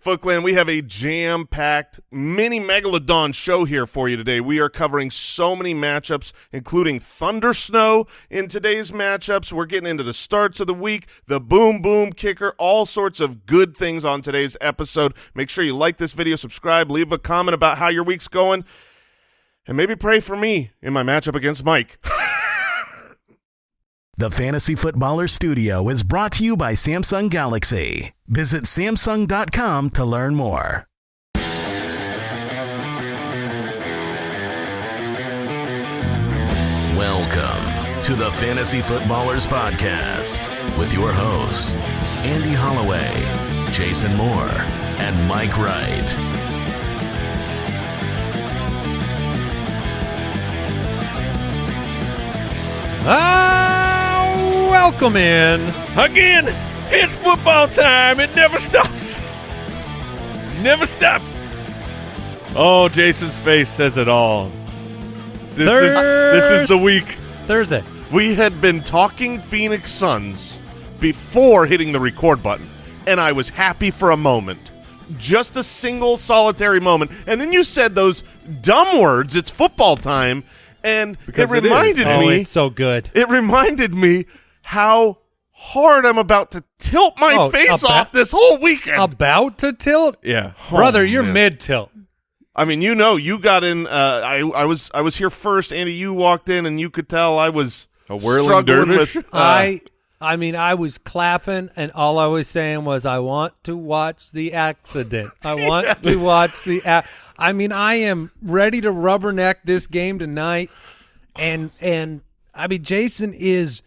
Foot Clan, we have a jam-packed mini megalodon show here for you today. We are covering so many matchups, including Thunder Snow in today's matchups. We're getting into the starts of the week, the boom boom kicker, all sorts of good things on today's episode. Make sure you like this video, subscribe, leave a comment about how your week's going, and maybe pray for me in my matchup against Mike. The Fantasy Footballer Studio is brought to you by Samsung Galaxy. Visit Samsung.com to learn more. Welcome to the Fantasy Footballers Podcast with your hosts, Andy Holloway, Jason Moore, and Mike Wright. Ah, welcome in. Again, it's football time. It never stops. Never stops. Oh, Jason's face says it all. This is this is the week. Thursday. We had been talking Phoenix Suns before hitting the record button, and I was happy for a moment. Just a single solitary moment. And then you said those dumb words, it's football time, and Because it reminded Oh, me it's so good. it reminded me how hard I'm about to tilt my Oh, face about- off this whole weekend. About to tilt, Yeah. brother. You're man. mid tilt. I mean, you know, you got in. Uh, I I was I was here first, Andy. You walked in, and you could tell I was A whirling dervish? With, uh, I, I mean, I was clapping, and all I was saying was, "I want to watch the accident. I want to watch the." A-. I mean, I am ready to rubberneck this game tonight, and and I mean, Jason is.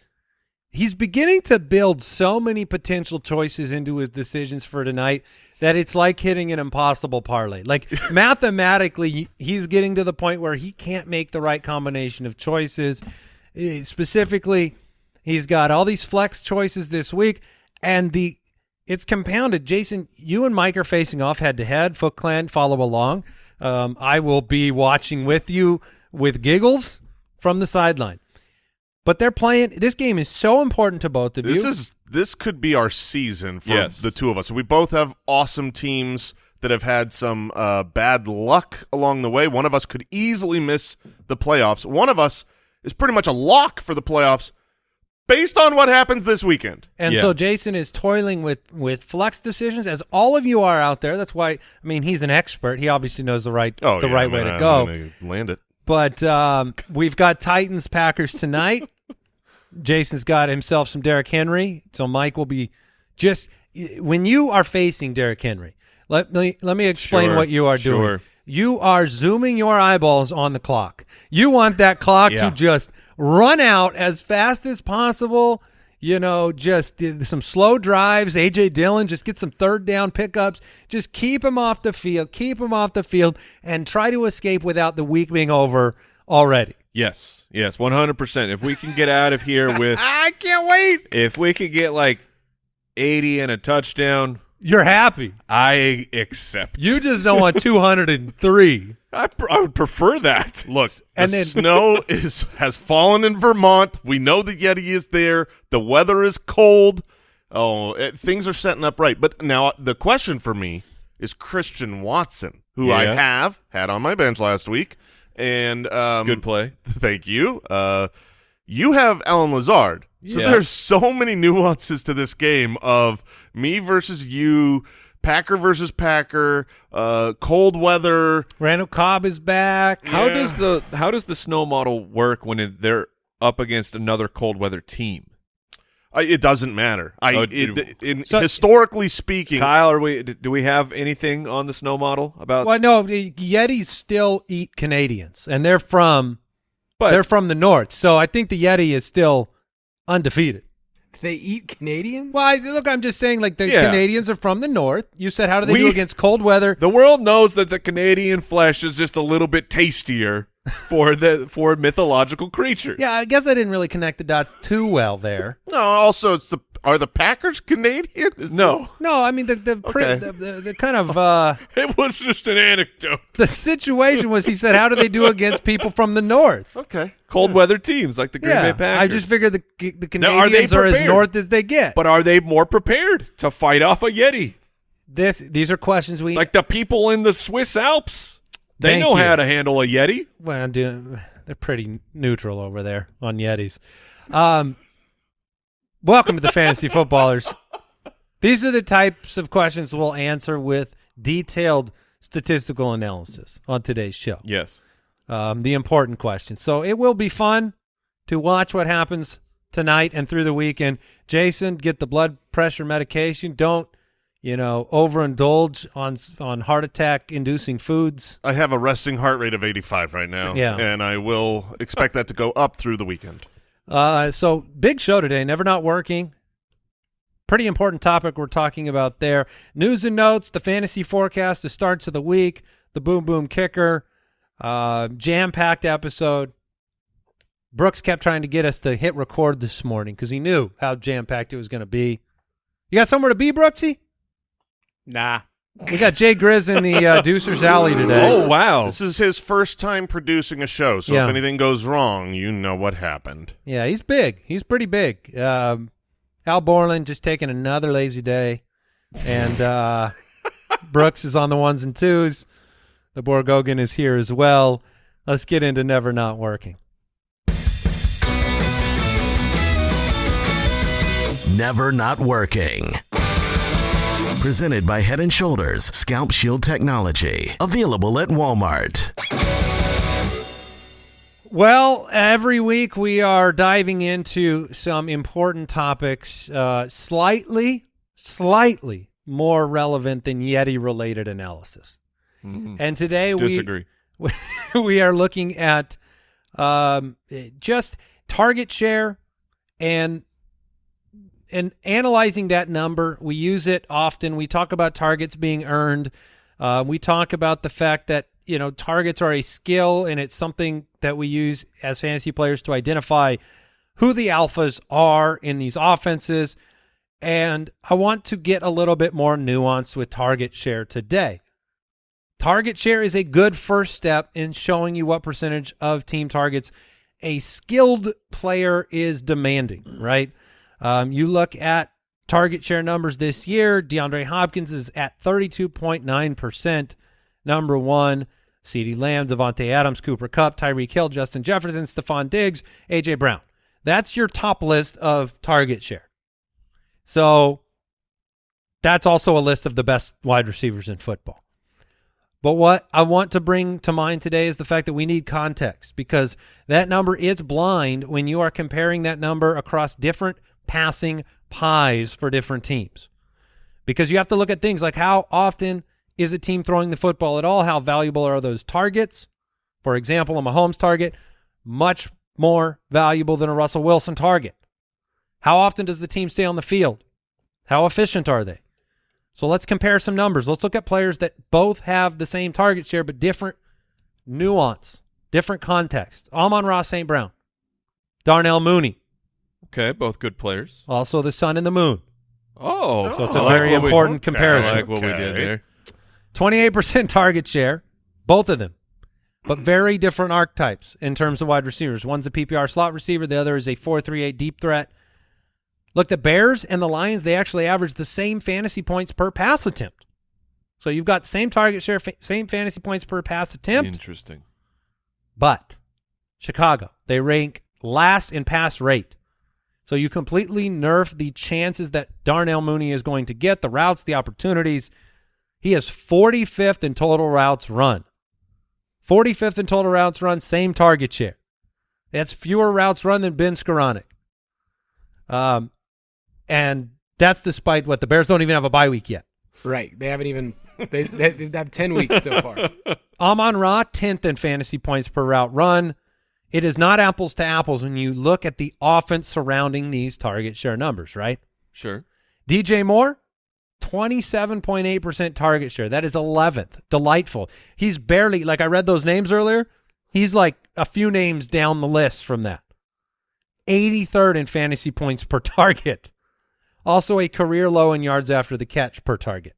He's beginning to build so many potential choices into his decisions for tonight that it's like hitting an impossible parlay. Like mathematically, he's getting to the point where he can't make the right combination of choices. Eh, Specifically, he's got all these flex choices this week, and the it's compounded. Jason, you and Mike are facing off head to head. Foot Clan, follow along. Um, I will be watching with you with giggles from the sideline. But they're playing. This game is so important to both of This you. is this could be our season for Yes. the two of us. We both have awesome teams that have had some uh, bad luck along the way. One of us could easily miss the playoffs. One of us is pretty much a lock for the playoffs based on what happens this weekend. And Yeah. so Jason is toiling with with flex decisions, as all of you are out there. That's why I mean he's an expert. He obviously knows the right Oh, the yeah, right I'm way gonna- to I'm go. gonna land it. But um, we've got Titans Packers tonight. Jason's got himself some Derrick Henry, so Mike will be just when you are facing Derrick Henry. Let me let me explain Sure, what you are doing. sure. You are zooming your eyeballs on the clock. You want that clock Yeah. to just run out as fast as possible. You know, just some slow drives. AJ Dillon, just get some third down pickups. Just keep him off the field. Keep him off the field, and try to escape without the week being over already. Yes. Yes. One hundred percent. If we can get out of here with, I can't wait. if we could get like eighty and a touchdown, You're happy. I accept. You just don't want 203. I, pr- I would prefer that. Look, And the then- snow is has fallen in Vermont. We know the Yeti is there. The weather is cold. Oh, it, things are setting up right. But now uh, the question for me is Christian Watson, who I have had on my bench last week, and um, Good play. Thank you. Uh, you have Allen Lazard. So Yeah. there's so many nuances to this game of me versus you, Packer versus Packer, uh, cold weather. Randall Cobb is back. How does the how does the snow model work when it, they're up against another cold weather team? I, it doesn't matter. I Oh, it, in, So- historically speaking, Kyle, are we? Do we have anything on the snow model about? Well, no, the Yetis still eat Canadians, and they're from But they're from the north. So I think the Yeti is still undefeated. They eat Canadians? Well, I, look, I'm just saying, like the Yeah. Canadians are from the north. You said, how do they do against cold weather? the world knows that the Canadian flesh is just a little bit tastier for the for mythological creatures. Yeah, I guess I didn't really connect the dots too well there. no. Also, it's the are the Packers Canadian? Is No, this- No, I mean the the, pri- Okay. the, the, the kind of uh, it was just an anecdote. the situation was he said, how do they do against people from the north? okay. Cold weather teams like the Green yeah, Bay Packers. I just figured the the Now, are they Canadians are, as north as they get. But are they more prepared to fight off a Yeti? this these are questions we Like the people in the Swiss Alps. They Thank know you. how to handle a Yeti. well, do, they're pretty neutral over there on Yetis. Um, welcome to the fantasy footballers. These are the types of questions we'll answer with detailed statistical analysis on today's show. Yes. um, the important questions. So it will be fun to watch what happens tonight and through the weekend. Jason, get the blood pressure medication. Don't, you know, overindulge on on heart attack inducing foods. I have a resting heart rate of 85 right now. Yeah. And I will expect that to go up through the weekend. Uh, so big show today. Never not working. Pretty important topic we're talking about there. News and notes, the fantasy forecast, the starts of the week, the boom boom kicker, uh, jam packed episode. Brooks kept trying to get us to hit record this morning because he knew how jam packed it was going to be. You got somewhere to be, Brooksy? Nah. We got Jay Grizz in the uh, Deucer's Alley today. Oh wow. This is his first time producing a show, so Yeah. if anything goes wrong, you know what happened. Yeah, he's big. He's pretty big. Um, Al Borland just taking another lazy day, and uh, Brooks is on the ones and twos. The Borgogan is here as well. Let's get into never not working. Never Not Working. Presented by Head and Shoulders Scalp Shield Technology. Available at Walmart. Well, every week we are diving into some important topics, uh, slightly, slightly more relevant than Yeti-related analysis. And today we Disagree. we are looking at um, just target share and and analyzing that number. We use it often. We talk about targets being earned. Uh, we talk about the fact that you know targets are a skill and it's something that we use as fantasy players to identify who the alphas are in these offenses. And I want to get a little bit more nuanced with target share today. Target share is a good first step in showing you what percentage of team targets a skilled player is demanding, right? Um, you look at target share numbers this year, DeAndre Hopkins is at 32.9%, number one. CeeDee Lamb, Davante Adams, Cooper Kupp, Tyreek Hill, Justin Jefferson, Stefon Diggs, A.J. Brown. That's your top list of target share. So that's also a list of the best wide receivers in football. But what I want to bring to mind today is the fact that we need context because that number is blind when you are comparing that number across different passing pies for different teams. Because you have to look at things like how often is a team throwing the football at all? How valuable are those targets? For example, a Mahomes target, much more valuable than a Russell Wilson target. How often does the team stay on the field? How efficient are they? So let's compare some numbers. Let's look at players that both have the same target share but different nuance, different context. Amon-Ra St. Brown, Darnell Mooney, Okay, both good players. also the sun and the moon. Oh, oh So it's I a like very what we- important okay. I comparison. like what we did there. 28% target share, both of them, but very different archetypes in terms of wide receivers. One's a PPR slot receiver, the other is a 4-3-8 deep threat. Look, the Bears and the Lions, they actually average the same fantasy points per pass attempt. So you've got same target share, fa- same fantasy points per pass attempt, Interesting. but Chicago, they rank last in pass rate. So you completely nerf the chances that Darnell Mooney is going to get, the routes, the opportunities. He is 45th in total routes run. 45th in total routes run, same target share. That's fewer routes run than Ben Skowronek. Um, and that's despite what the Bears don't even have a bye week yet. Right. They haven't even. They, they, have ten weeks so far. Amon Ra, 10th in fantasy points per route run. It is not apples to apples when you look at the offense surrounding these target share numbers, right? Sure. DJ Moore, 27.8% target share. That is 11th. Delightful. He's barely, like I read those names earlier, he's like a few names down the list from that. 83rd in fantasy points per target. Also a career low in yards after the catch per target.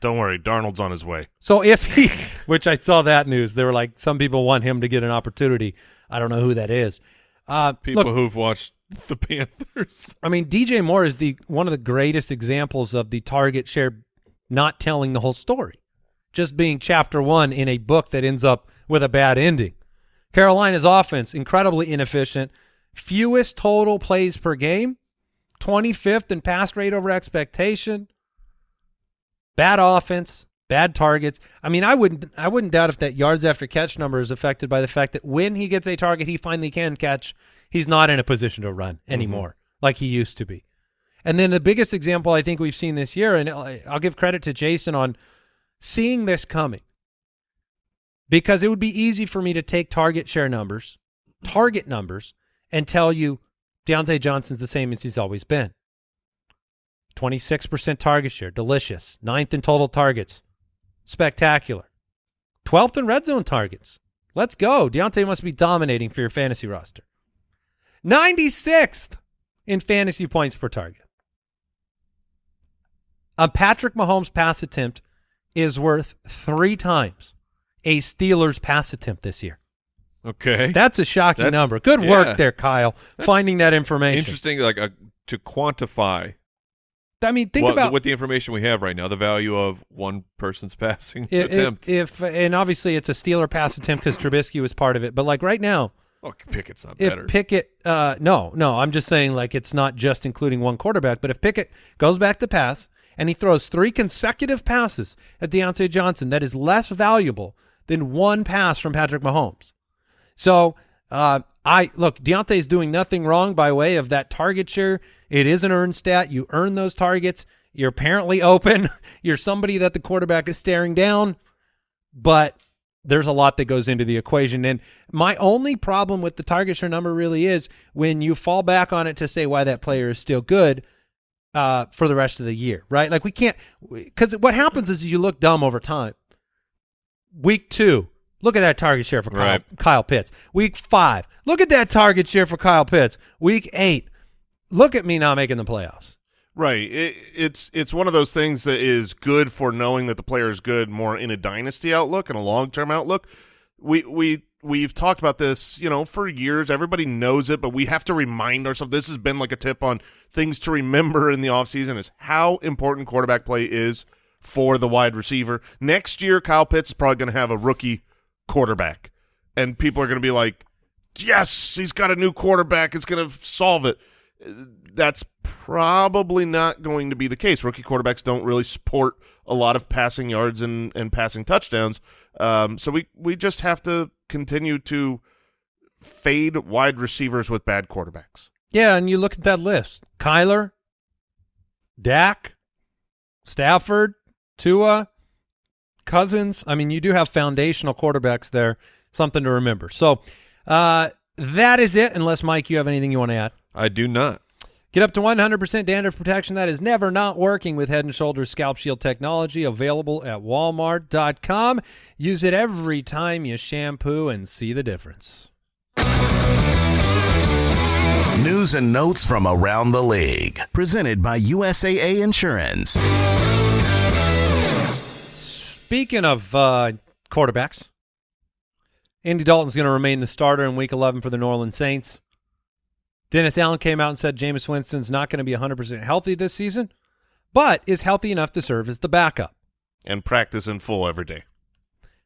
Don't worry, Darnold's on his way. So if he, which I saw that news, they were like, some people want him to get an opportunity. I don't know who that is. Uh, People look, who've watched the Panthers. I mean, DJ Moore is the one of the greatest examples of the target share not telling the whole story, just being chapter one in a book that ends up with a bad ending. Carolina's offense, incredibly inefficient, fewest total plays per game, 25th in pass rate over expectation, bad offense, bad targets. I mean, I wouldn't I wouldn't doubt if that yards after catch number is affected by the fact that when he gets a target he finally can catch, he's not in a position to run mm-hmm. anymore like he used to be. And then the biggest example I think we've seen this year, and I'll give credit to Jason on seeing this coming, because it would be easy for me to take target share numbers, target numbers, and tell you Diontae Johnson's the same as he's always been. 26% target share, delicious. Ninth in total targets, spectacular. 12th in red zone targets. Let's go. Diontae must be dominating for your fantasy roster. 96th in fantasy points per target. A Patrick Mahomes pass attempt is worth three times a Steelers pass attempt this year. Okay. That's a shocking That's- number. Good yeah. work there, Kyle, That's finding that information. Interesting, like uh to quantify I mean, think what, about with the information we have right now, the value of one person's passing if, attempt. if, and obviously it's a Steeler pass attempt because Trubisky was part of it. But like right now, oh, Pickett's not if better. If Pickett, uh, no, no, I'm just saying like it's not just including one quarterback, but if Pickett goes back to pass and he throws three consecutive passes at Diontae Johnson, that is less valuable than one pass from Patrick Mahomes. So uh, I look, Diontae's doing nothing wrong by way of that target share. It is an earned stat. You earn those targets. You're apparently open. You're somebody that the quarterback is staring down, but there's a lot that goes into the equation. And my only problem with the target share number really is when you fall back on it to say why that player is still good uh, for the rest of the year, right? Like we can't, because what happens is you look dumb over time. Week two, look at that target share for Kyle, Right. Kyle Pitts. Week five, look at that target share for Kyle Pitts. Week eight, look at me not making the playoffs. Right. It, it's it's one of those things that is good for knowing that the player is good more in a dynasty outlook and a long term outlook. We we we've talked about this, you know, for years. Everybody knows it, but we have to remind ourselves. This has been like a tip on things to remember in the offseason is how important quarterback play is for the wide receiver. Next year, Kyle Pitts is probably going to have a rookie quarterback, and people are going to be like, "Yes, he's got a new quarterback. It's going to solve it." that's probably not going to be the case. Rookie quarterbacks don't really support a lot of passing yards and, and passing touchdowns. Um, so we, we just have to continue to fade wide receivers with bad quarterbacks. Yeah, and you look at that list: Kyler, Dak, Stafford, Tua, Cousins. I mean, you do have foundational quarterbacks there. Something to remember. So uh, that is it. Unless Mike, you have anything you want to add? I do not. Get up to 100% dandruff protection that is never not working with Head & Shoulders Scalp Shield technology available at walmart.com. Use it every time you shampoo and see the difference. News and notes from around the league. Presented by USAA Insurance. Speaking of uh, quarterbacks, Andy Dalton's going to remain the starter in Week 11 for the New Orleans Saints. Dennis Allen came out and said Jameis Winston's not going to be 100% healthy this season, but is healthy enough to serve as the backup. And practice in full every day.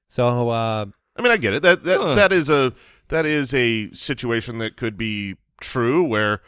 So uh, I mean, I get it. That that Huh. that is a that is a situation that could be true where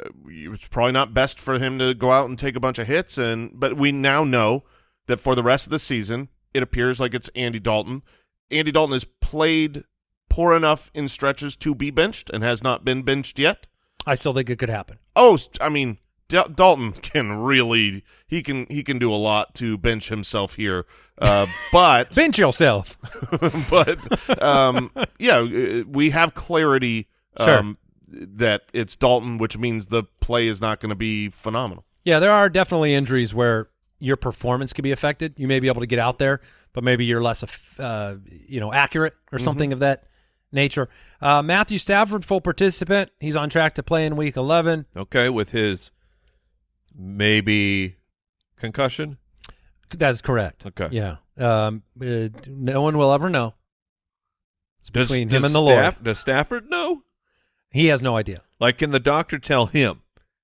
uh, it's probably not best for him to go out and take a bunch of hits. And but we now know that for the rest of the season, it appears like it's Andy Dalton. Andy Dalton has played poor enough in stretches to be benched and has not been benched yet. I still think it could happen. Oh, I mean, Dal- Dalton can really he can he can do a lot to bench himself here. Uh, but Bench yourself. but um, yeah, uh, we have clarity Sure. um, that it's Dalton, which means the play is not going to be phenomenal. Yeah, there are definitely injuries where your performance could be affected. You may be able to get out there, but maybe you're less, uh, you know, accurate or something of that nature. Uh, Matthew Stafford, full participant. He's on track to play in Week 11. Okay, with his maybe concussion. That's correct. Okay. Yeah. Um, uh, no one will ever know. It's Does, between does him and the Lord. Does Stafford know? He has no idea. Like, can the doctor tell him?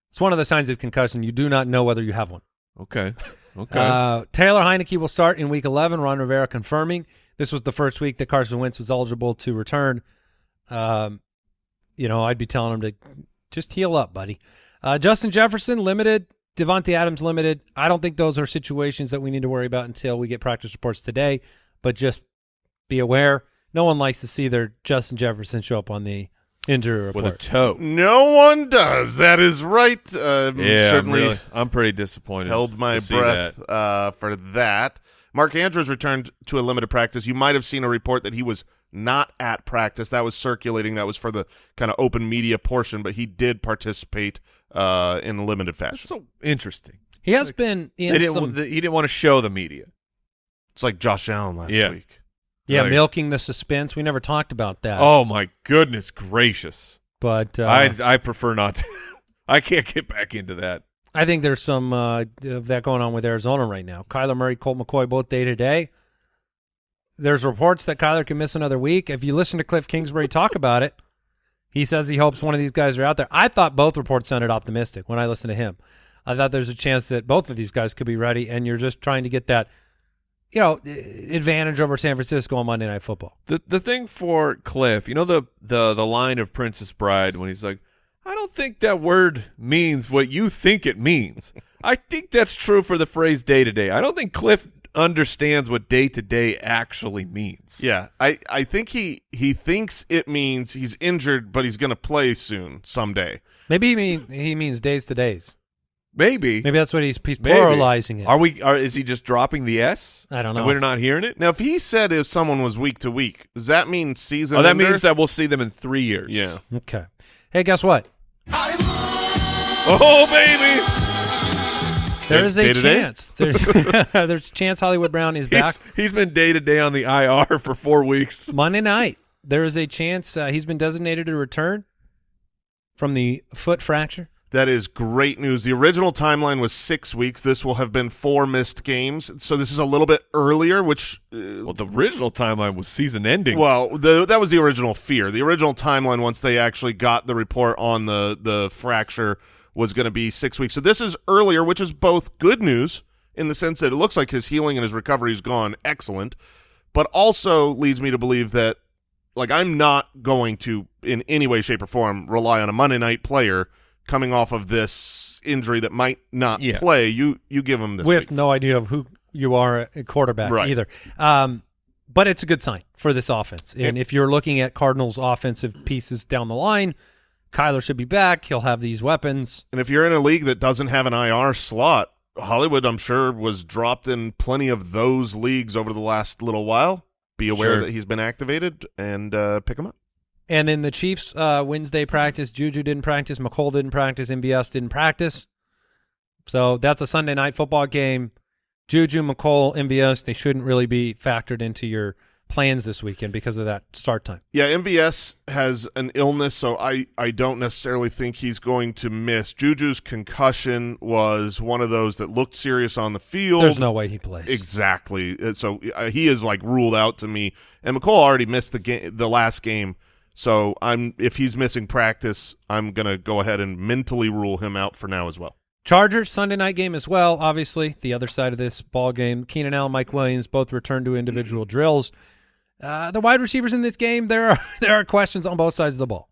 It's one of the signs of concussion. You do not know whether you have one. Okay. Okay. Uh, Taylor Heinicke will start in Week 11. Ron Rivera confirming this was the first week that Carson Wentz was eligible to return. Um, you know, I'd be telling him to just heal up, buddy. Uh, Justin Jefferson limited. Davante Adams limited. I don't think those are situations that we need to worry about until we get practice reports today. But just be aware. No one likes to see their Justin Jefferson show up on the injury report. With a toe. No one does. That is right. Um, Yeah, I'm, certainly really- I'm pretty disappointed. held my breath that. uh, for that. Mark Andrews returned to a limited practice. You might have seen a report that he was not at practice. That was circulating. That was for the kind of open media portion, but he did participate uh, in a limited That's fashion. so interesting. he has been in didn't, some, the- he didn't want to show the media. It's like Josh Allen last Yeah. week. Yeah, Like- milking the suspense. We never talked about that. Oh my goodness gracious! but uh, I I prefer not. To, I can't get back into that. I think there's some uh, of that going on with Arizona right now. Kyler Murray, Colt McCoy, both day to day. There's reports that Kyler can miss another week. If you listen to Cliff Kingsbury talk about it, he says he hopes one of these guys are out there. I thought both reports sounded optimistic when I listened to him. I thought there's a chance that both of these guys could be ready, and you're just trying to get that, you know, advantage over San Francisco on Monday Night Football. The the thing for Cliff, you know the the the line of Princess Bride when he's like, I don't think that word means what you think it means. I think that's true for the phrase day to day. I don't think Cliff understands what day to day actually means. Yeah, I, I think he he thinks it means he's injured, but he's going to play soon someday. Maybe he mean he means days to days. Maybe. Maybe that's what he's he's Maybe. pluralizing it. Are we? Are is he just dropping the S? I don't And know. we're not hearing it. Now, if he said if someone was week to week, does that mean season? Oh, that ender? means that we'll see them in three years. Yeah. Okay. Hey, guess what? Oh baby. There is a day to day? chance. There's, there's a chance Hollywood Brown is back He's, he's been day to day on the IR for four weeks. Monday night. There is a chance uh, he's been designated to return from the foot fracture. That is great news. The original timeline was six weeks. This will have been four missed games. So this is a little bit earlier, which, uh, Well, the original timeline was season ending. well, the, that was the original fear. The original timeline, once they actually got the report on the, the fracture, was going to be six weeks. So this is earlier, which is both good news in the sense that it looks like his healing and his recovery has gone excellent, but also leads me to believe that, like, I'm not going to, in any way, shape, or form, rely on a Monday night player coming off of this injury that might not Yeah. play. You you give him this with week. no idea of who you are at quarterback Right. either. Um, but it's a good sign for this offense. And And- if you're looking at Cardinals' offensive pieces down the line, Kyler should be back. He'll have these weapons. And if you're in a league that doesn't have an IR slot, Hollywood, I'm sure, was dropped in plenty of those leagues over the last little while. Be aware Sure. that he's been activated and uh, pick him up. And in the Chiefs' uh, Wednesday practice, Juju didn't practice, Mecole didn't practice, MVS didn't practice. So that's a Sunday night football game. Juju, Mecole, MVS, they shouldn't really be factored into your plans this weekend because of that start time. Yeah, MVS has an illness, so I, I don't necessarily think he's going to miss. Juju's concussion was one of those that looked serious on the field. There's no way he plays. Exactly. So uh, he is like ruled out to me. And Mecole already missed the game, the last game. So I'm if he's missing practice, I'm gonna go ahead and mentally rule him out for now as well. Chargers Sunday night game as well. Obviously, the other side of this ball game. Keenan Allen, Mike Williams both return to individual drills. Uh, the wide receivers in this game, there are there are questions on both sides of the ball.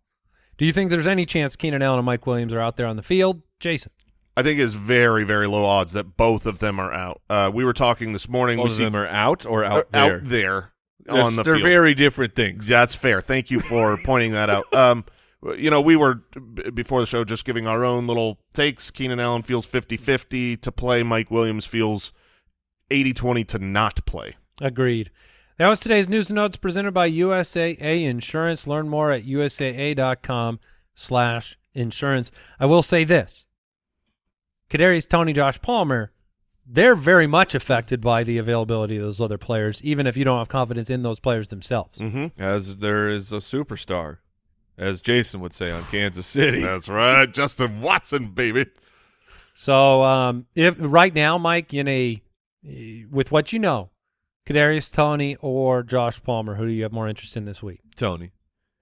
Do you think there's any chance Keenan Allen and Mike Williams are out there on the field, Jason? I think it's very very low odds that both of them are out. Uh, we were talking this morning. Both we of see them are out or uh, out there. out there That's- on the they're field. very different things. That's fair. Thank you for pointing that out. Um, you know, we were before the show just giving our own little takes. Keenan Allen feels 50-50 to play. Mike Williams feels 80-20 to not play. Agreed. That was today's news and notes presented by USAA Insurance. Learn more at usaa.com slash insurance. I will say this. Kadarius Toney, Josh Palmer, they're very much affected by the availability of those other players, even if you don't have confidence in those players themselves. Mm-hmm. As there is a superstar, as Jason would say on Kansas City. That's right, Justin Watson, baby. So um, if right now, Mike, in a with what you know, Kadarius Toney or Josh Palmer, who do you have more interest in this week? Toney.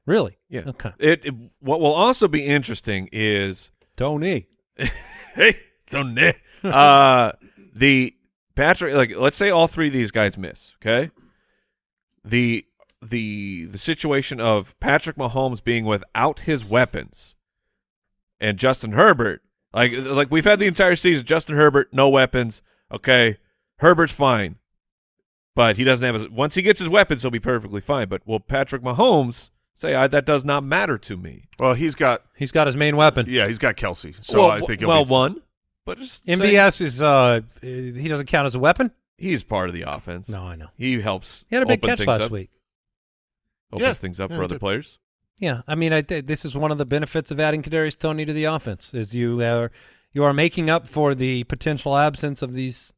Really? Yeah. Okay. It, it what will also be interesting is Toney. hey Toney. uh the Patrick, like let's say all three of these guys miss, okay? The the the situation of Patrick Mahomes being without his weapons and Justin Herbert, like like we've had the entire season, Justin Herbert no weapons, okay? Herbert's fine. But he doesn't have his once he gets his weapons, he'll be perfectly fine. But will Patrick Mahomes say I, that does not matter to me? Well, he's got He's got his main weapon. yeah, he's got Kelce, so well, I think he'll well be one, but just say MVS is uh he doesn't count as a weapon. he's part of the offense. No, I know. He helps. He had a big catch last up, week. Opens Yeah. things up Yeah, for other did. players. Yeah, I mean, I th- this is one of the benefits of adding Kadarius Toney to the offense is you are you are making up for the potential absence of these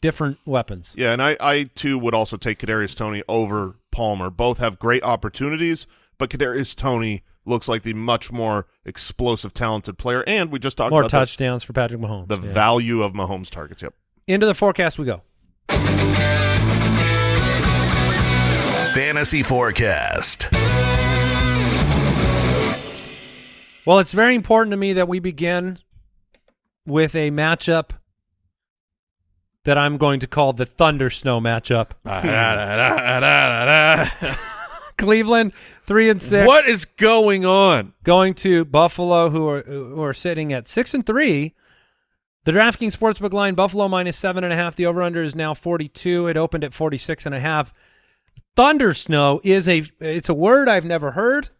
different weapons. Yeah, and I, I too would also take Kadarius Toney over Palmer. Both have great opportunities, but Kadarius Tony looks like the much more explosive, talented player. And we just talked More about the- touchdowns for Patrick Mahomes. the, yeah. value of Mahomes targets. Yep. Into the forecast we go. Fantasy Forecast. Well, it's very important to me that we begin with a matchup that I'm going to call the Thunder Snow matchup. Cleveland, three and six. what is going on? going to Buffalo, who are who are sitting at six and three. The DraftKings Sportsbook line: Buffalo minus seven and a half. The over/under is now forty-two. It opened at forty-six and a half. Thunder snow is a it's a word I've never heard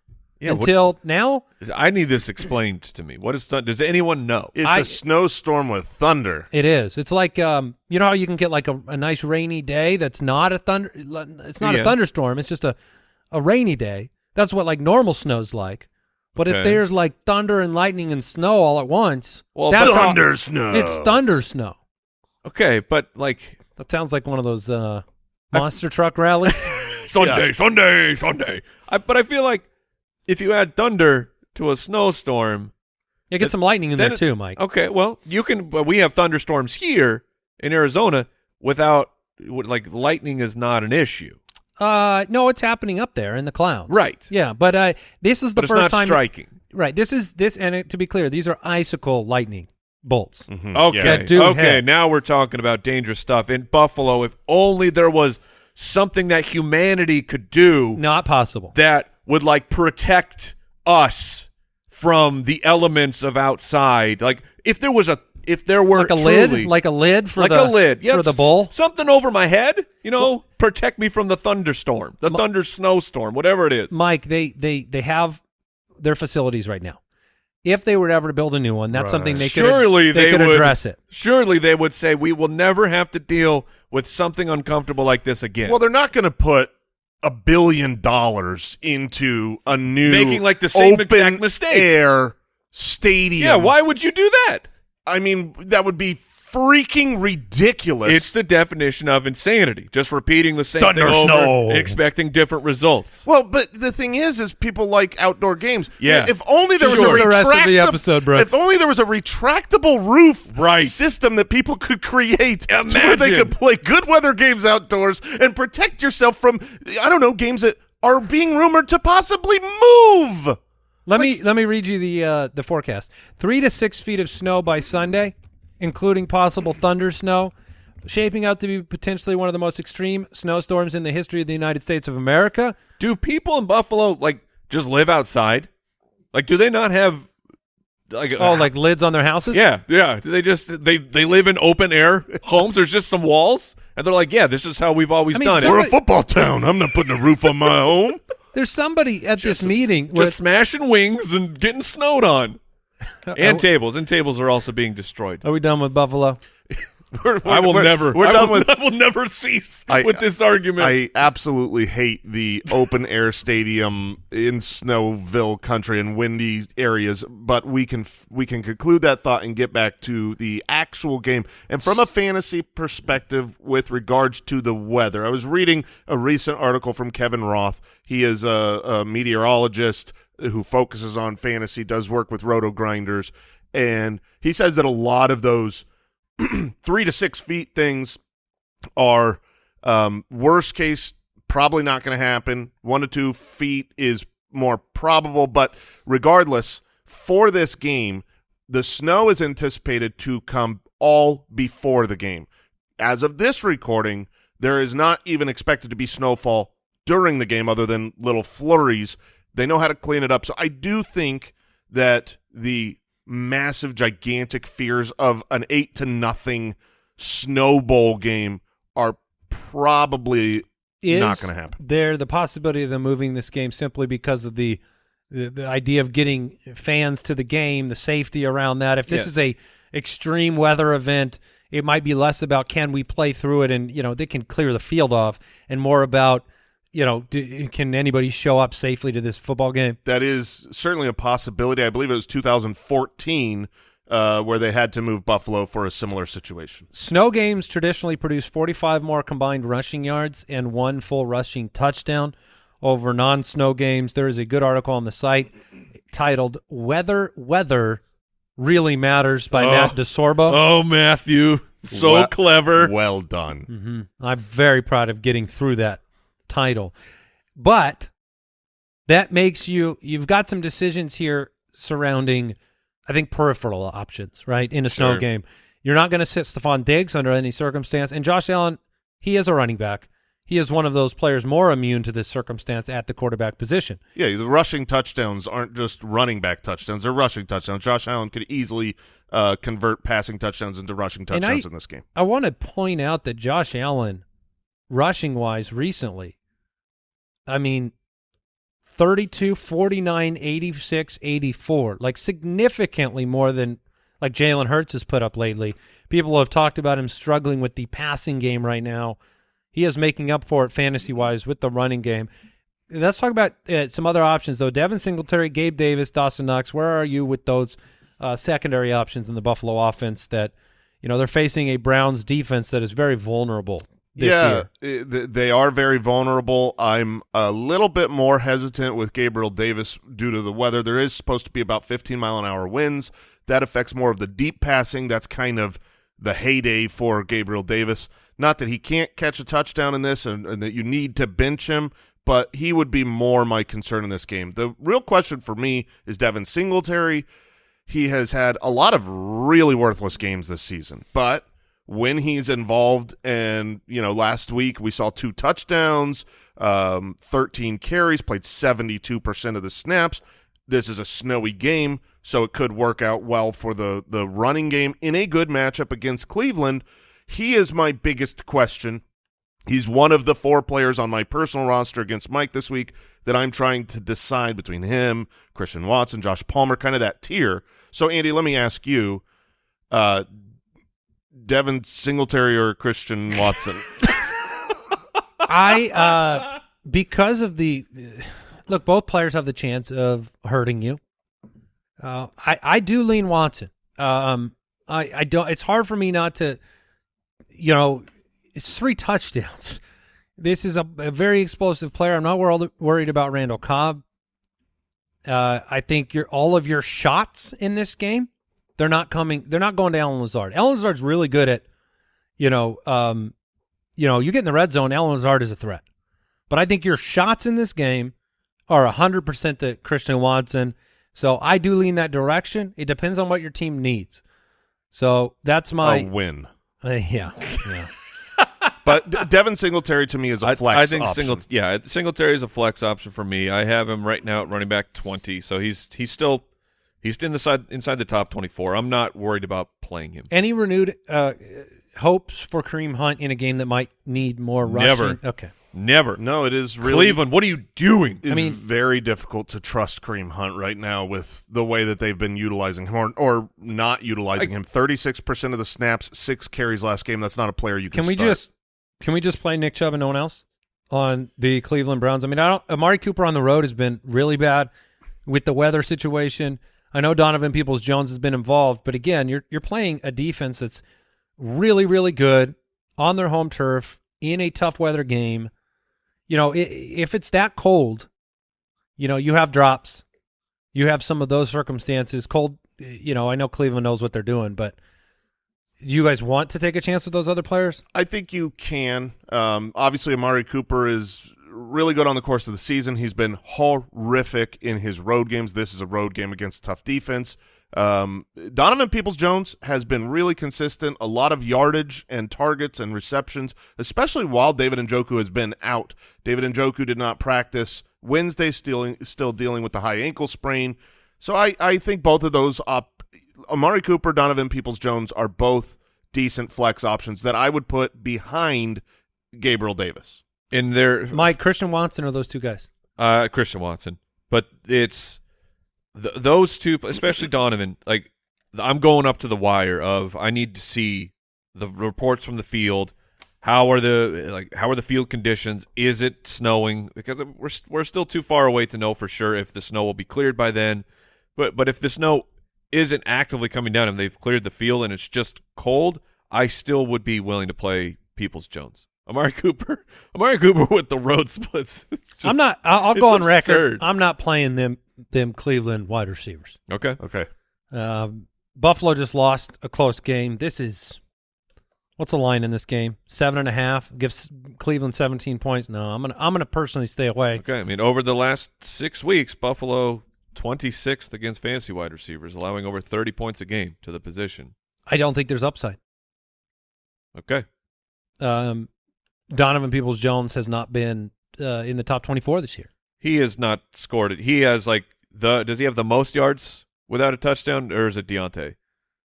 Yeah, what- until now. I need this explained to me. What is thun- does anyone know? It's I- a snowstorm with thunder. It is. It's like um, you know how you can get like a, a nice rainy day that's not a thunder. It's not Yeah. a thunderstorm. It's just a a rainy day. That's what like normal snow's like. But if there's like thunder and lightning and snow all at once, Well, that's how- thunder snow. It's thunder snow. Okay, but like That sounds like one of those uh, monster truck rallies. Sunday, Sunday, Sunday. I, but I feel like if you add thunder to a snowstorm, You get some lightning in there it- too, Mike. okay, well you can. But we have thunderstorms here in Arizona without like lightning is not an issue, Uh, no, it's happening up there in the clouds. right? Yeah, but uh, this is the but it's first not time. striking. Right. This is this, and it, to be clear, these are icicle lightning bolts. Okay, Yeah. That okay. hit. Now we're talking about dangerous stuff in Buffalo. If only there was something that humanity could do Not possible. that would like protect us from the elements of outside. Like if there was a if there were like a truly, lid, like a lid for like the a lid yeah, for the bowl. something over my head, you know, protect me from the thunderstorm, the thunder snowstorm, whatever it is. Mike, they they they have their facilities right now. If they were ever to build a new one, that's something uh, they could Surely they, they, could would address it. Surely they would say we will never have to deal with something uncomfortable like this again. Well, they're not going to put a billion dollars into a new Making, like, the same open exact mistake. air stadium. yeah, why would you do that? I mean, that would be freaking ridiculous. It's the definition of insanity. Just repeating the same Thunder thing over snow. and expecting different results. well, but the thing is, is people like outdoor games. Yeah. If only there was a The rest of the episode, Brooks. If only there was a retractable roof Right. system that people could create to where they could play good weather games outdoors and protect yourself from, I don't know, games that are being rumored to possibly move. Let me let me read you the uh, the forecast. Three to six feet of snow by Sunday, including possible thunder snow, shaping out to be potentially one of the most extreme snowstorms in the history of the United States of America. Do people in Buffalo like just live outside? Like, do they not have like Oh, like lids on their houses? yeah, yeah? Do they just they they live in open air homes? There's just some walls, and they're like, yeah, this is how we've always I mean, done some- it. We're a football town. I'm not putting a roof on my home. There's somebody at this meeting. Just with- smashing wings and getting snowed on, and tables. And tables are also being destroyed. are we done with Buffalo? We're- I will we're- never. We're I done will, with. I will never cease I- with this argument. I absolutely hate the open air stadium in Snowville country and windy areas, but we can we can conclude that thought and get back to the actual game. And from a fantasy perspective, with regards to the weather, I was reading a recent article from Kevin Roth. He is a, a meteorologist who focuses on fantasy, does work with RotoGrinders, and he says that a lot of those three to six feet things are um, worst case probably not going to happen. One to two feet is more probable, but regardless, for this game, the snow is anticipated to come all before the game. as of this recording, there is not even expected to be snowfall during the game other than little flurries. They know how to clean it up. So I do think that the massive, gigantic fears of an eight to nothing snowball game are probably Is not going to happen. there the possibility of them moving this game simply because of the the, the idea of getting fans to the game, the safety around that? If this Yes. is a extreme weather event, it might be less about can we play through it and you know they can clear the field off, and more about you know do, can anybody show up safely to this football game? That is certainly a possibility. I believe it was 2014 uh, where they had to move Buffalo for a similar situation. Snow games traditionally produce 45 more combined rushing yards and one full rushing touchdown over non-snow games. There is a good article on the site titled "Weather Weather Really Matters" by Oh. Matt DeSorbo. Oh, Matthew, so Well- clever. Well done. hmm I'm very proud of getting through that title, but that makes you you've got some decisions here surrounding, I think, peripheral options, right? In a snow game, you're not going to sit Stefon Diggs under any circumstance, and Josh Allen, he is a running back. He is one of those players more immune to this circumstance at the quarterback position. Yeah, the rushing touchdowns aren't just running back touchdowns; they're rushing touchdowns. Josh Allen could easily uh, convert passing touchdowns into rushing And I- touchdowns in this game. I want to point out that Josh Allen, rushing wise, recently, I mean, 32, 49, 86, 84, like significantly more than like Jalen Hurts has put up lately. People have talked about him struggling with the passing game right now. He is making up for it fantasy wise with the running game. Let's talk about uh, some other options though. Devin Singletary, Gabe Davis, Dawson Knox. Where are you with those uh, secondary options in the Buffalo offense? That you know they're facing a Browns defense that is very vulnerable yeah, they are very vulnerable. I'm a little bit more hesitant with Gabriel Davis due to the weather. There is supposed to be about 15 mile an hour winds. That affects more of the deep passing. That's kind of the heyday for Gabriel Davis. Not that he can't catch a touchdown in this and, and that you need to bench him, but he would be more my concern in this game. The real question for me is Devin Singletary. He has had a lot of really worthless games this season, but when he's involved, and you know, last week we saw two touchdowns, um, 13 carries, played 72% of the snaps. This is a snowy game, so it could work out well for the the running game in a good matchup against Cleveland. He is my biggest question He's one of the four players on my personal roster against Mike this week that I'm trying to decide between him, Christian Watson, Josh Palmer, kind of that tier. So, Andy, let me ask you, uh, Devin Singletary or Christian Watson? I uh because of the look, both players have the chance of hurting you. Uh, I I do lean Watson. Um, I I don't. It's hard for me not to, you know, it's three touchdowns. This is a, a very explosive player. I'm not worried worried about Randall Cobb. Uh, I think your all of your shots in this game, they're not coming. They're not going to Allen Lazard. Allen Lazard's really good at, you know, um, you know, you get in the red zone, Allen Lazard is a threat. But I think your shots in this game are 100% to Christian Watson. So I do lean that direction. It depends on what your team needs. So that's a my win. uh, yeah. yeah. But Devin Singletary to me is a flex I think option. single, yeah, Singletary is a flex option for me. I have him right now at running back twenty, so he's he's still he's in the side inside the top twenty four. I'm not worried about playing him. Any renewed uh, hopes for Kareem Hunt in a game that might need more rushing? Never. Okay. Never. No, it is really Cleveland, what are you doing? It's I mean- very difficult to trust Kareem Hunt right now with the way that they've been utilizing him or, or not utilizing him. Thirty-six percent of the snaps, six carries last game. That's not a player you can. Can we start. just can we just play Nick Chubb and no one else on the Cleveland Browns? I mean, I don't. Amari Cooper on the road has been really bad with the weather situation. I know Donovan Peoples Jones has been involved, but again, you're you're playing a defense that's really really good on their home turf in a tough weather game. You know, if it's that cold, you know, you have drops. You have some of those circumstances. Cold, you know, I know Cleveland knows what they're doing, but do you guys want to take a chance with those other players? I think you can. Um, obviously, Amari Cooper is really good on the course of the season. He's been horrific in his road games. This is a road game against tough defense. Um, Donovan Peoples-Jones has been really consistent, a lot of yardage and targets and receptions, especially while David Njoku has been out. David Njoku did not practice Wednesday, still, still dealing with the high ankle sprain. So I, I think both of those op Amari Cooper, Donovan Peoples-Jones are both decent flex options that I would put behind Gabriel Davis. In their Mike Christian Watson are those two guys. uh, Christian Watson, but it's th- those two, especially Donovan. Like I'm going up to the wire of I need to see the reports from the field. How are the like how are the field conditions? Is it snowing? Because we're we're still too far away to know for sure if the snow will be cleared by then. But but if the snow isn't actively coming down and they've cleared the field and it's just cold, I still would be willing to play Peoples Jones. Amari Cooper, Amari Cooper with the road splits. It's just- I'm not. I'll, I'll it's go on absurd. record. I'm not playing them. Them Cleveland wide receivers. okay. Okay. Um, Buffalo just lost a close game. This is what's the line in this game? Seven and a half. Gives Cleveland 17 points. No, I'm gonna. I'm gonna personally stay away. Okay, I mean, over the last six weeks, Buffalo 26th against fantasy wide receivers, allowing over 30 points a game to the position. I don't think there's upside. Okay. Um, Donovan Peoples Jones has not been uh, in the top 24 this year. He has not scored it. He has, like, the. Does he have the most yards without a touchdown, or is it Diontae?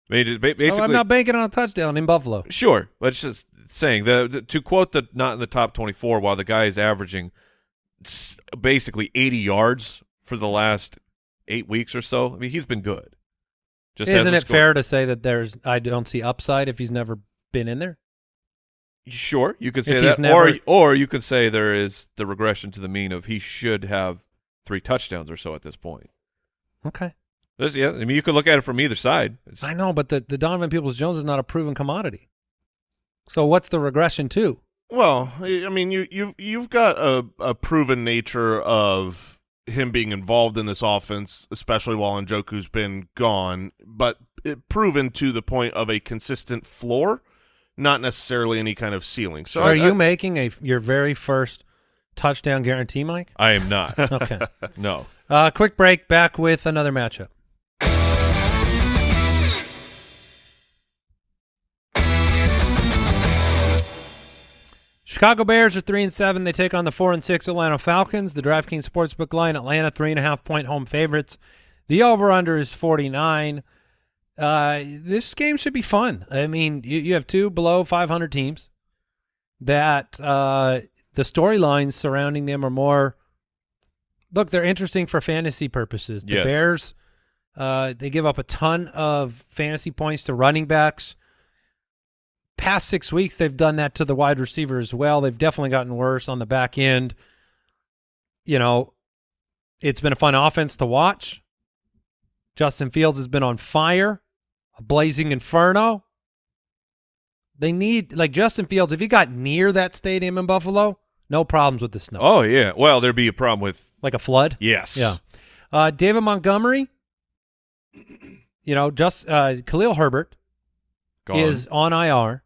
I mean, basically, oh, I'm not banking on a touchdown in Buffalo. Sure, but it's just saying the, the to quote the not in the top 24 while the guy is averaging basically 80 yards for the last eight weeks or so. I mean, he's been good. Just Isn't it scored. fair to say that there's I don't see upside if he's never been in there? Sure, you could say he's that, never- or or you could say there is the regression to the mean of he should have three touchdowns or so at this point. Okay. There's, yeah, I mean, you could look at it from either side. It's, I know, but the, the Donovan Peoples Jones is not a proven commodity. So what's the regression to? Well, I I mean, you you you've got a, a proven nature of him being involved in this offense, especially while Njoku's been gone, but it proven to the point of a consistent floor, not necessarily any kind of ceiling. So are I- you I- making a your very first touchdown guarantee, Mike? I am not. Okay. no. uh, quick break. Back with another matchup. Chicago Bears are three and seven. They take on the four and six Atlanta Falcons. The DraftKings Sportsbook line: Atlanta three and a half point home favorites. The over under is forty nine. Uh, this game should be fun. I mean, you, you have two below five hundred teams. That uh, the storylines surrounding them are more. Look, they're interesting for fantasy purposes. The Yes. Bears, uh, they give up a ton of fantasy points to running backs past six weeks, they've done that to the wide receiver as well. They've definitely gotten worse on the back end. You know, it's been a fun offense to watch. Justin Fields has been on fire, a blazing inferno. They need like Justin Fields. If he got near that stadium in Buffalo, no problems with the snow, Oh yeah. Well, there'd be a problem with like a flood. yes. Yeah. Uh, David Montgomery, you know, just uh, Khalil Herbert Gone. is on IR.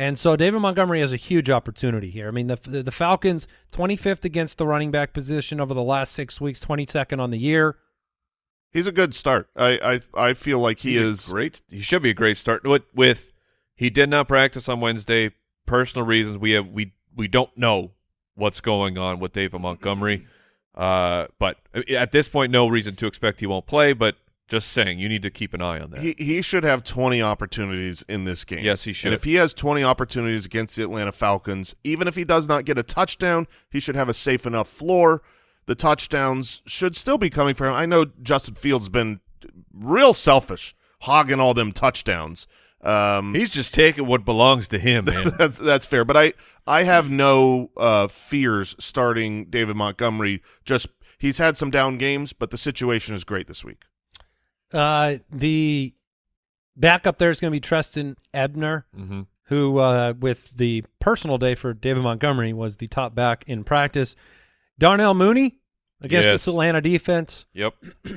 And so David Montgomery has a huge opportunity here. I mean, the the, the Falcons 25th against the running back position over the last six weeks, 22nd on the year. He's a good start. I I I feel like he He's is great. He should be a great start. With, with he did not practice on Wednesday. Personal reasons. We have we we don't know what's going on with David Montgomery. Uh, but at this point, no reason to expect he won't play. But just saying, you need to keep an eye on that. he he should have 20 opportunities in this game. Yes, he should. And if he has 20 opportunities against the Atlanta Falcons, even if he does not get a touchdown, he should have a safe enough floor. The touchdowns should still be coming for him. I know Justin Fields has been real selfish, hogging all them touchdowns. Um, He's just taking what belongs to him, man. that's that's fair, but I I have no uh, fears starting David Montgomery. Just he's had some down games, but the situation is great this week. Uh, the backup there is going to be Trestan Ebner, hmm who, uh, with the personal day for David Montgomery, was the top back in practice. Darnell Mooney against Yes. this Atlanta defense. Yep.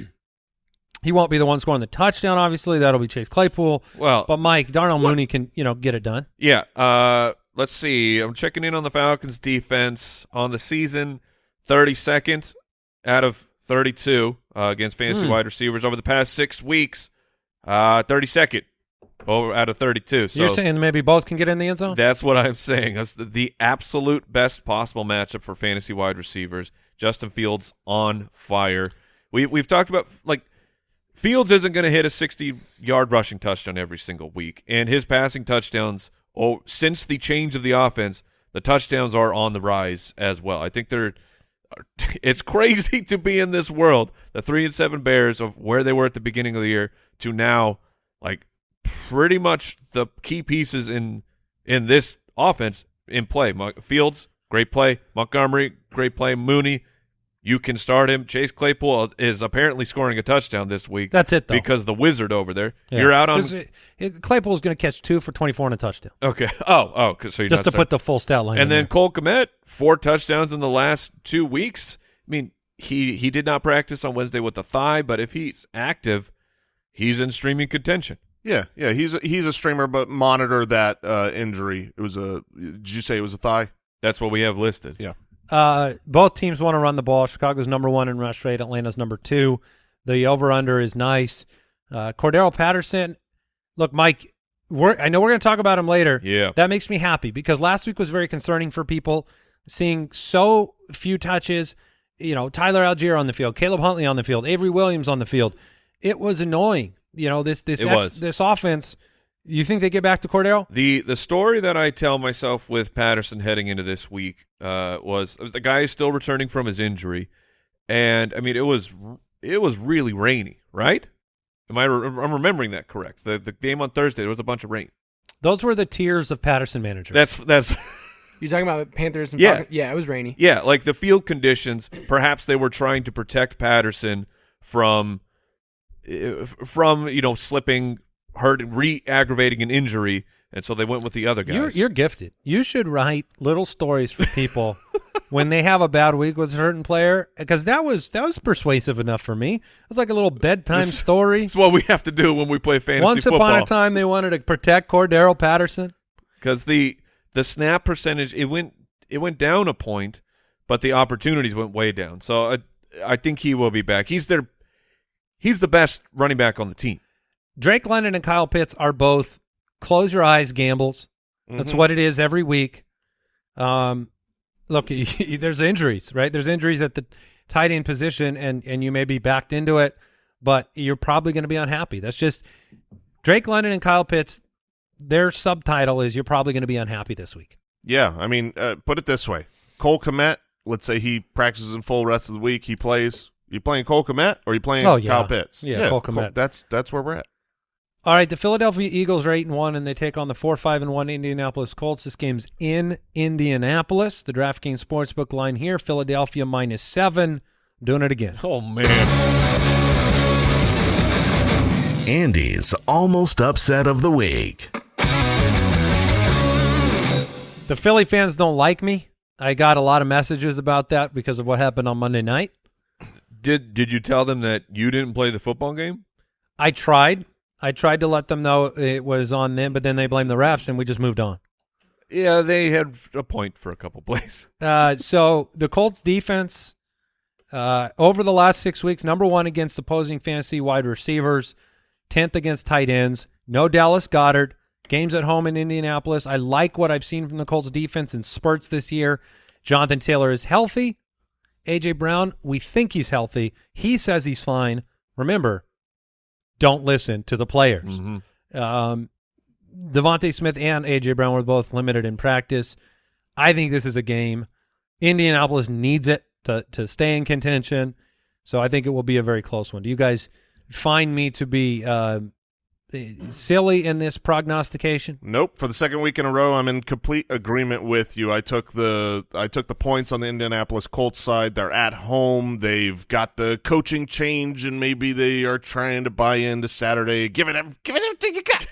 He won't be the one scoring the touchdown, obviously. That'll be Chase Claypool. Well, But Mike, Darnell What? Mooney can, you know, get it done. Yeah. Uh, let's see. I'm checking in on the Falcons defense on the season. 32nd out of 32 uh, against fantasy Hmm. wide receivers over the past six weeks. Uh, 32nd over out of 32. So You're saying maybe both can get in the end zone? that's what I'm saying. That's the, the absolute best possible matchup for fantasy wide receivers. Justin Fields on fire. We we've talked about like Fields isn't going to hit a 60 yard rushing touchdown every single week, and his passing touchdowns. Oh, since the change of the offense, the touchdowns are on the rise as well. I think they're. It's crazy to be in this world. The three and seven Bears of where they were at the beginning of the year to now, like pretty much the key pieces in in this offense in play. Fields, great play. Montgomery, great play. Mooney, you can start him. Chase Claypool uh, is apparently scoring a touchdown this week. That's it, though. because the wizard over there. Yeah. You're out on 'Cause it- it- Claypool's going to catch two for 24 and a touchdown. okay. Oh, oh, so you're Just to starting- put the full stat line and then there. Cole Kmet, four touchdowns in the last two weeks. I mean, he he did not practice on Wednesday with the thigh, but if he's active, he's in streaming contention. Yeah, yeah, he's a, he's a streamer, but monitor that uh, injury. It was a. Did you say it was a thigh? That's what we have listed. Yeah. Uh, both teams want to run the ball. Chicago's number one in rush rate. Atlanta's number two. The over/under is nice. Uh, Cordarrelle Patterson. Look, Mike. We're, I know we're going to talk about him later. Yeah. That makes me happy because last week was very concerning for people seeing so few touches. You know, Tyler Allgeier on the field, Caleb Huntley on the field, Avery Williams on the field. It was annoying. You know, this this It ex- was. this offense. You think they get back to Cordarrelle? The the story that I tell myself with Patterson heading into this week uh, was the guy is still returning from his injury, and I mean it was it was really rainy, right? Am I re- I'm remembering that correct? The the game on Thursday there was a bunch of rain. Those were the tiers of Patterson managers. That's that's You talking about Panthers and Yeah. Falcons? Yeah, it was rainy. yeah, like the field conditions. Perhaps they were trying to protect Patterson from Uh, from you know slipping, hurt, re-aggravating an injury, and so they went with the other guys. You're, you're gifted. You should write little stories for people when they have a bad week with a certain player, because that was that was persuasive enough for me. It was like a little bedtime story. It's what we have to do when we play fantasy Once football. upon a time, they wanted to protect Cordarrelle Patterson. because the the snap percentage it went it went down a point, but the opportunities went way down. So I I think he will be back. He's their he's the best running back on the team. Drake London and Kyle Pitts are both close your eyes gambles. That's Mhm. what it is every week. Um, look, there's injuries, right? There's injuries at the tight end position, and and you may be backed into it, but you're probably going to be unhappy. That's just Drake London and Kyle Pitts. Their subtitle is you're probably going to be unhappy this week. Yeah, I mean, uh, put it this way: Cole Kmet. Let's say he practices in full rest of the week. He plays. You playing Cole Kmet or you playing Oh, yeah. Kyle Pitts? Yeah, Cole Kmet. That's that's where we're at. All right, the Philadelphia Eagles are eight and one, and they take on the four five and one Indianapolis Colts. This game's in Indianapolis. The DraftKings Sportsbook line here: Philadelphia minus seven. I'm doing it again. Oh man, Andy's almost upset of the week. The Philly fans don't like me. I got a lot of messages about that because of what happened on Monday night. Did did you tell them that you didn't play the football game? I tried. I tried to let them know it was on them, but then they blamed the refs, and we just moved on. Yeah, they had a point for a couple plays. Uh, so the Colts defense uh, over the last six weeks, number one against opposing fantasy wide receivers, tenth against tight ends. No Dallas Goedert. Games at home in Indianapolis. I like what I've seen from the Colts defense in spurts this year. Jonathan Taylor is healthy. AJ Brown, we think he's healthy. He says he's fine. Remember, don't listen to the players. Mhm. Um, DeVonta Smith and AJ Brown were both limited in practice. I think this is a game. Indianapolis needs it to to stay in contention, so I think it will be a very close one. Do you guys find me to be uh, silly in this prognostication? Nope. For the second week in a row, I'm in complete agreement with you. I took the I took the points on the Indianapolis Colts side. They're at home. They've got the coaching change, and maybe they are trying to buy into Saturday. Give it, ev- give it everything you got.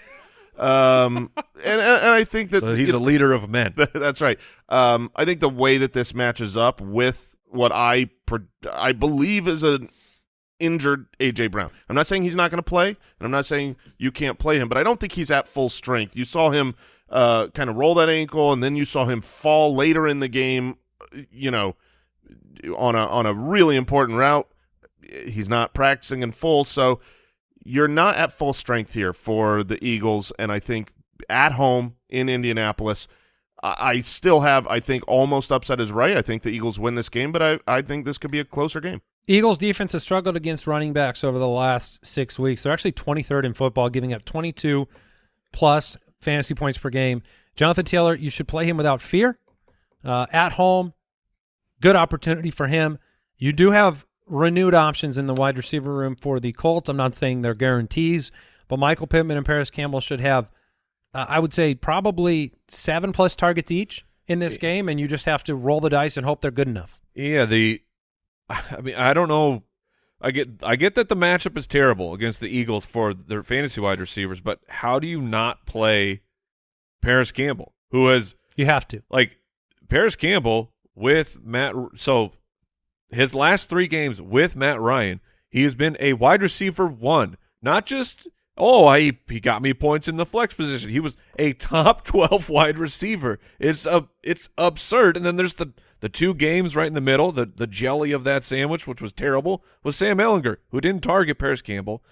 Um, and, and and I think that So he's you a leader of men. That's right. Um, I think the way that this matches up with what I pre- I believe is an injured AJ Brown. I'm not saying he's not going to play, and I'm not saying you can't play him, but I don't think he's at full strength. You saw him uh, kind of roll that ankle, and then you saw him fall later in the game. You know, on a on a really important route. He's not practicing in full, so you're not at full strength here for the Eagles, and I think at home in Indianapolis, I, I still have, I think, almost upset is right. I think the Eagles win this game, but I, I think this could be a closer game. Eagles defense has struggled against running backs over the last six weeks. They're actually 23rd in football, giving up 22 plus fantasy points per game. Jonathan Taylor, you should play him without fear. Uh, at home, good opportunity for him. You do have renewed options in the wide receiver room for the Colts. I'm not saying they're guarantees, but Michael Pittman and Parris Campbell should have, uh, I would say, probably seven plus targets each in this game, and you just have to roll the dice and hope they're good enough. Yeah, the I mean, I don't know. I get I get that the matchup is terrible against the Eagles for their fantasy wide receivers, but how do you not play Parris Campbell, who has You have to. like Parris Campbell with Matt so his last 3 games with Matt Ryan, he has been a wide receiver 1, not just oh, I he got me points in the flex position. He was a top 12 wide receiver. It's a it's absurd. And then there's the the two games right in the middle, the the jelly of that sandwich, which was terrible, was Sam Ehlinger, who didn't target Parris Campbell,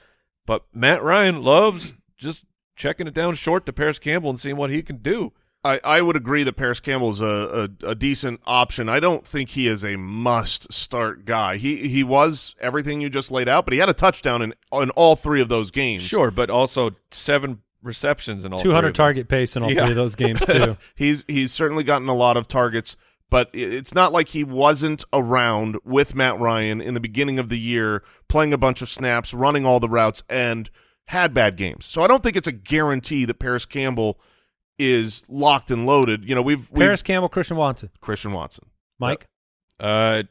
but Matt Ryan loves just checking it down short to Parris Campbell and seeing what he can do. I, I would agree that Parris Campbell is a, a, a decent option. I don't think he is a must start guy. He he was everything you just laid out, but he had a touchdown in in all three of those games. Sure, but also seven receptions and all 200 three them. target pace in all Yeah. three of those games, too. he's he's certainly gotten a lot of targets, but it's not like he wasn't around with Matt Ryan in the beginning of the year, playing a bunch of snaps, running all the routes, and had bad games. So I don't think it's a guarantee that Parris Campbell is locked and loaded. You know, we've, we've Parris Campbell, Christian Watson. Christian Watson. Mike, Uh,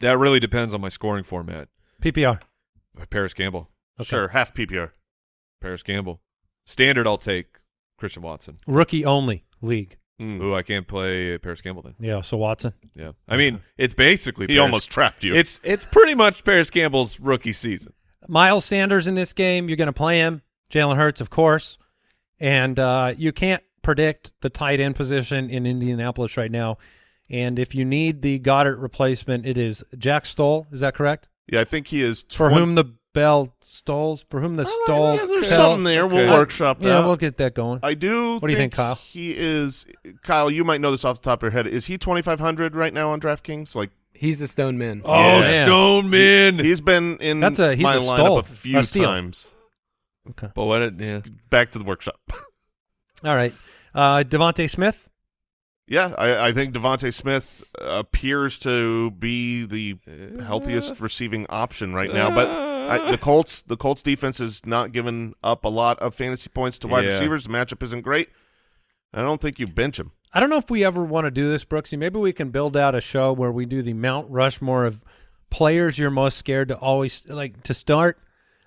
that really depends on my scoring format. PPR. Parris Campbell, Okay. Sure, half PPR. Parris Campbell. Standard, I'll take Christian Watson. Rookie only league. Mm. Ooh, I can't play Parris Campbell then. Yeah, so Watson. Yeah, I mean it's basically He Parris- almost trapped you. It's it's pretty much Parris Campbell's rookie season. Miles Sanders in this game, you're going to play him. Jalen Hurts, of course. And uh, you can't predict the tight end position in Indianapolis right now. And if you need the Goedert replacement, it is Jack Stoll. Is that correct? yeah, I think he is. For whom the bell stalls, for whom the oh, stall. Yeah, there's fell. something there. We'll Okay. workshop that. Yeah, we'll get that going. I do. What do you think, Kyle? He is Kyle. You might know this off the top of your head. Is he twenty five hundred right now on DraftKings? Like He's the Stone Man. Oh, oh stone man. Stoneman. he's been in That's a- he's my a lineup stole, a few a times. Okay. but what? It, yeah. Back to the workshop. All right. Uh, DeVonta Smith. yeah, I, I think DeVonta Smith appears to be the healthiest receiving option right now. But I, the Colts, the Colts defense has not given up a lot of fantasy points to wide Yeah. receivers. The matchup isn't great. I don't think you bench him. I don't know if we ever want to do this, Brooksy. Maybe we can build out a show where we do the Mount Rushmore of players you're most scared to always like to start.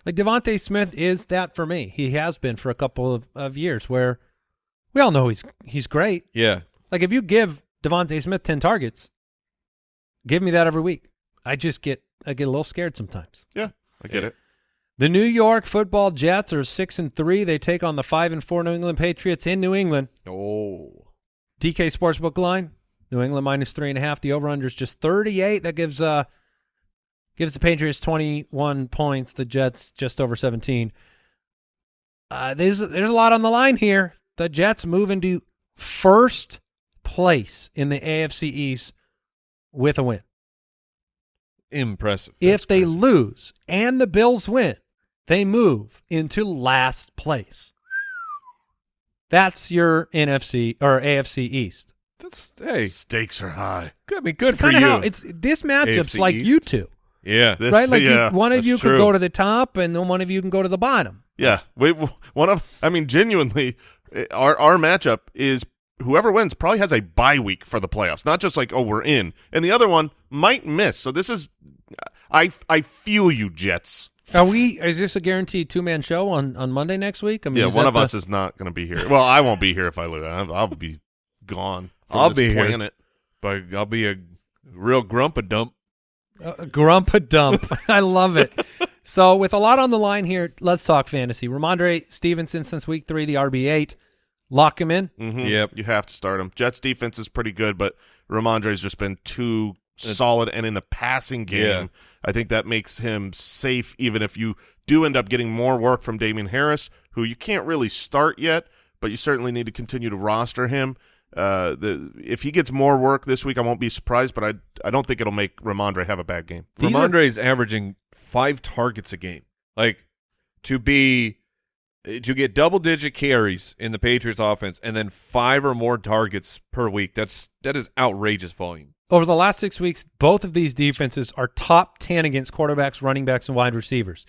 Like DeVonta Smith is that for me. He has been for a couple of, of years where we all know he's he's great. yeah. Like if you give DeVonta Smith ten targets, give me that every week. I just get I get a little scared sometimes. Yeah, I get Yeah. it. The New York Football Jets are six and three. They take on the five and four New England Patriots in New England. Oh. DK Sportsbook line, New England minus three and a half. The over under is just thirty eight. That gives uh gives the Patriots twenty one points. The Jets just over seventeen. Uh, there's there's a lot on the line here. The Jets move into first place in the AFC East with a win. Impressive. if they impressive. lose and the Bills win, they move into last place. That's your NFC or AFC East. That's hey. Stakes are high. Good, I mean, good for Kind of you. how it's this matchup's AFC like East. you two, yeah. This, right? Like you- one of that's you could true. go to the top, and then one of you can go to the bottom. Yeah, we one of. I mean, genuinely, our our matchup is whoever wins probably has a bye week for the playoffs. Not just like oh we're in, and the other one might miss. So this is, I I feel you, Jets. Are we? Is this a guaranteed two man show on on Monday next week? I mean, Yeah, one of the- us is not going to be here. Well, I won't be here if I lose. I'll, I'll be gone. From I'll this be here. planet. But I'll be a real grump a dump. Uh, grump a dump. I love it. So with a lot on the line here, let's talk fantasy. Rhamondre Stevenson since week three, the RB eight. Lock him in. Mhm. Yep. you have to start him. Jets defense is pretty good, but Rhamondre's just been too solid, and in the passing game, Yeah. I think that makes him safe. Even if you do end up getting more work from Damien Harris, who you can't really start yet, but you certainly need to continue to roster him. Uh, the if he gets more work this week, I won't be surprised, but I I don't think it'll make Rhamondre have a bad game. These are- Rhamondre's averaging five targets a game. Like to be to get double digit carries in the Patriots offense and then five or more targets per week. That's that is outrageous volume. Over the last six weeks, both of these defenses are top 10 against quarterbacks, running backs, and wide receivers.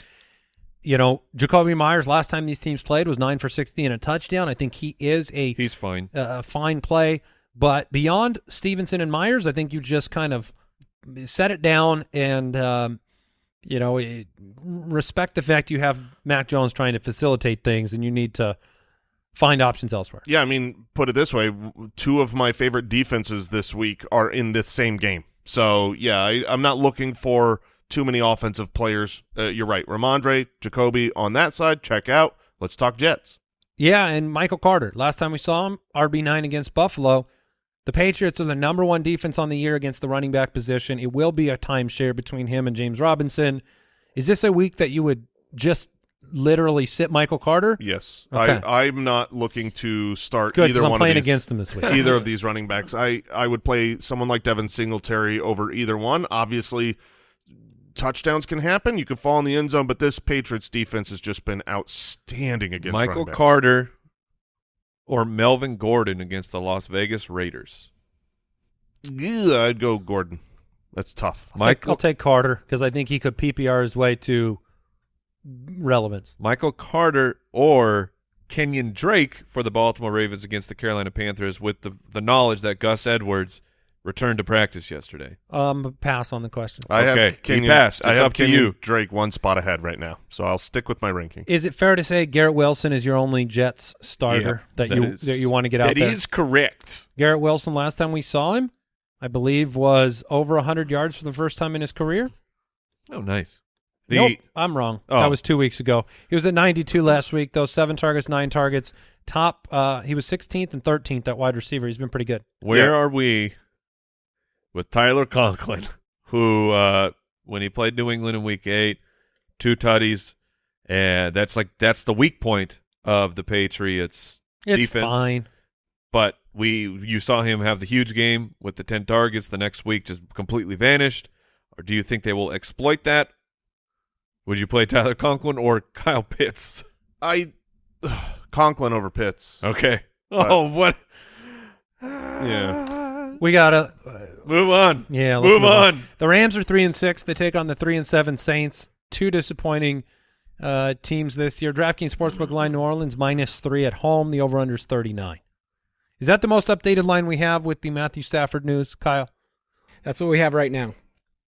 You know, Jakobi Meyers, last time these teams played, was 9 for 60 and a touchdown. I think he is a, He's fine. a fine play. But beyond Stevenson and Meyers, I think you just kind of set it down and, um, you know, it, respect the fact you have Mac Jones trying to facilitate things and you need to find options elsewhere. Yeah, I mean, put it this way: two of my favorite defenses this week are in this same game. So yeah, I, I'm not looking for too many offensive players. Uh, you're right, Rhamondre, Jakobi on that side. Check out. Let's talk Jets. Yeah, and Michael Carter. Last time we saw him, RB9 against Buffalo. The Patriots are the number one defense on the year against the running back position. It will be a timeshare between him and James Robinson. Is this a week that you would just literally sit Michael Carter? Yes, Okay. I, I'm not looking to start Good, either I'm one playing of these. against him this week. either of these running backs. I, I would play someone like Devin Singletary over either one. Obviously, touchdowns can happen. You can fall in the end zone, but this Patriots defense has just been outstanding against Michael. Carter or Melvin Gordon against the Las Vegas Raiders. Yeah, I'd go Gordon. That's tough. I'll take- Michael I'll take Carter because I think he could PPR his way to relevance. Michael Carter or Kenyan Drake for the Baltimore Ravens against the Carolina Panthers with the the knowledge that Gus Edwards returned to practice yesterday. Um, pass on the question. I Okay, have he Kenyan, passed. I It's have up to you. Drake one spot ahead right now, so I'll stick with my ranking. Is it fair to say Garrett Wilson is your only Jets starter that, you is- that you want to get out That there? is correct. Garrett Wilson, last time we saw him, I believe, was over 100 yards for the first time in his career. Oh, nice. The nope, I'm wrong. Oh. That was two weeks ago. He was at 92 last week, though. Seven targets, nine targets. Top. Uh, he was 16th and 13th at wide receiver. He's been pretty good. Where Yeah. are we with Tyler Conklin, who uh, when he played New England in Week Eight, two tutties, and that's like that's the weak point of the Patriots It's defense. fine. But we you saw him have the huge game with the ten targets. The next week just completely vanished. Or do you think they will exploit that? Would you play Tyler Conklin or Kyle Pitts? I Conklin over Pitts. Okay. But- Oh, what? Yeah. We gotta. Move on. Yeah, let's move, move on. on. The Rams are three and six. They take on the three and seven Saints. Two disappointing uh, teams this year. DraftKings Sportsbook line: New Orleans minus three at home. The over/under is thirty nine. Is that the most updated line we have with the Matthew Stafford news, Kyle? That's what we have right now.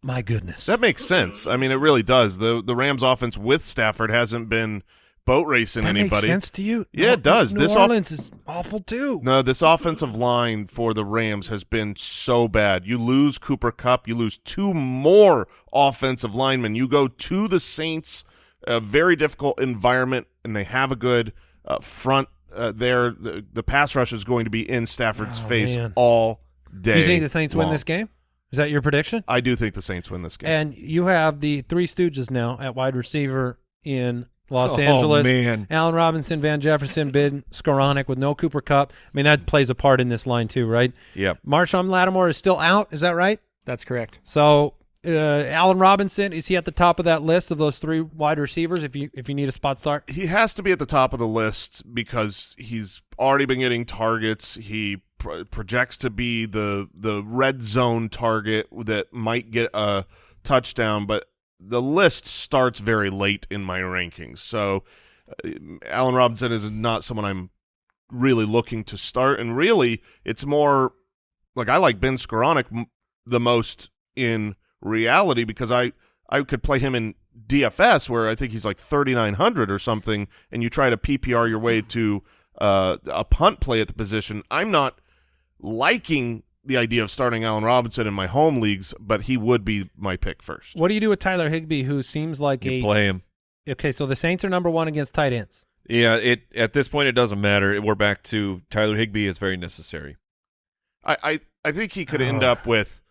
My goodness. That makes sense. I mean, it really does. the The Rams' offense with Stafford hasn't been boat racing That anybody. makes sense to you? Yeah, it does. New This Orleans is awful too. No, this offensive line for the Rams has been so bad. You lose Cooper Kupp, you lose two more offensive linemen. You go to the Saints, a very difficult environment, and they have a good uh, front uh, there. The, the pass rush is going to be in Stafford's Oh, face man. all day. you think the Saints win this game? Is that your prediction? I do think the Saints win this game. And you have the three Stooges now at wide receiver in Los Oh, Angeles. man. Allen Robinson, Van Jefferson, Bid, Skowronek with no Cooper Kupp. I mean, that plays a part in this line too, right? Yep. Marshon Lattimore is still out. Is that right? That's correct. So uh, Allen Robinson is he at the top of that list of those three wide receivers? If you if you need a spot start, he has to be at the top of the list because he's already been getting targets. He pro- projects to be the the red zone target that might get a touchdown, but the list starts very late in my rankings. So uh, Allen Robinson is not someone I'm really looking to start, and really it's more like I like Ben Skowronek the most in reality because I I could play him in DFS where I think he's like 3900 or something and you try to PPR your way to uh, a punt play at the position. I'm not liking the idea of starting Allen Robinson in my home leagues, but he would be my pick first. what do you do with Tyler Higbee, who seems like You a play him. okay? So the Saints are number one against tight ends. Yeah, it at this point it doesn't matter. We're back to Tyler Higbee is very necessary. I, I, I think he could end up with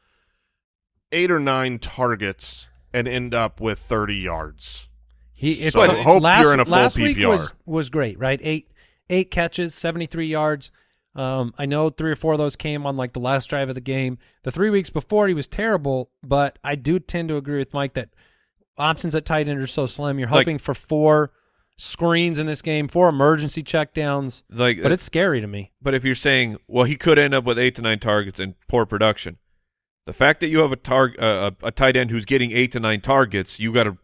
eight or nine targets and end up with 30 yards. He it's So hope last, you're in a full last week PPR. was was great, right? Eight eight catches, seventy three yards. Um, I know three or four of those came on like the last drive of the game. The three weeks before he was terrible, but I do tend to agree with Mike that options at tight end are so slim. You're Like- hoping for four screens in this game, four emergency checkdowns, Like, but it's scary to me. But if you're saying, well, he could end up with eight to nine targets and poor production, the fact that you have a target, uh, a, a tight end who's getting eight to nine targets, you got to,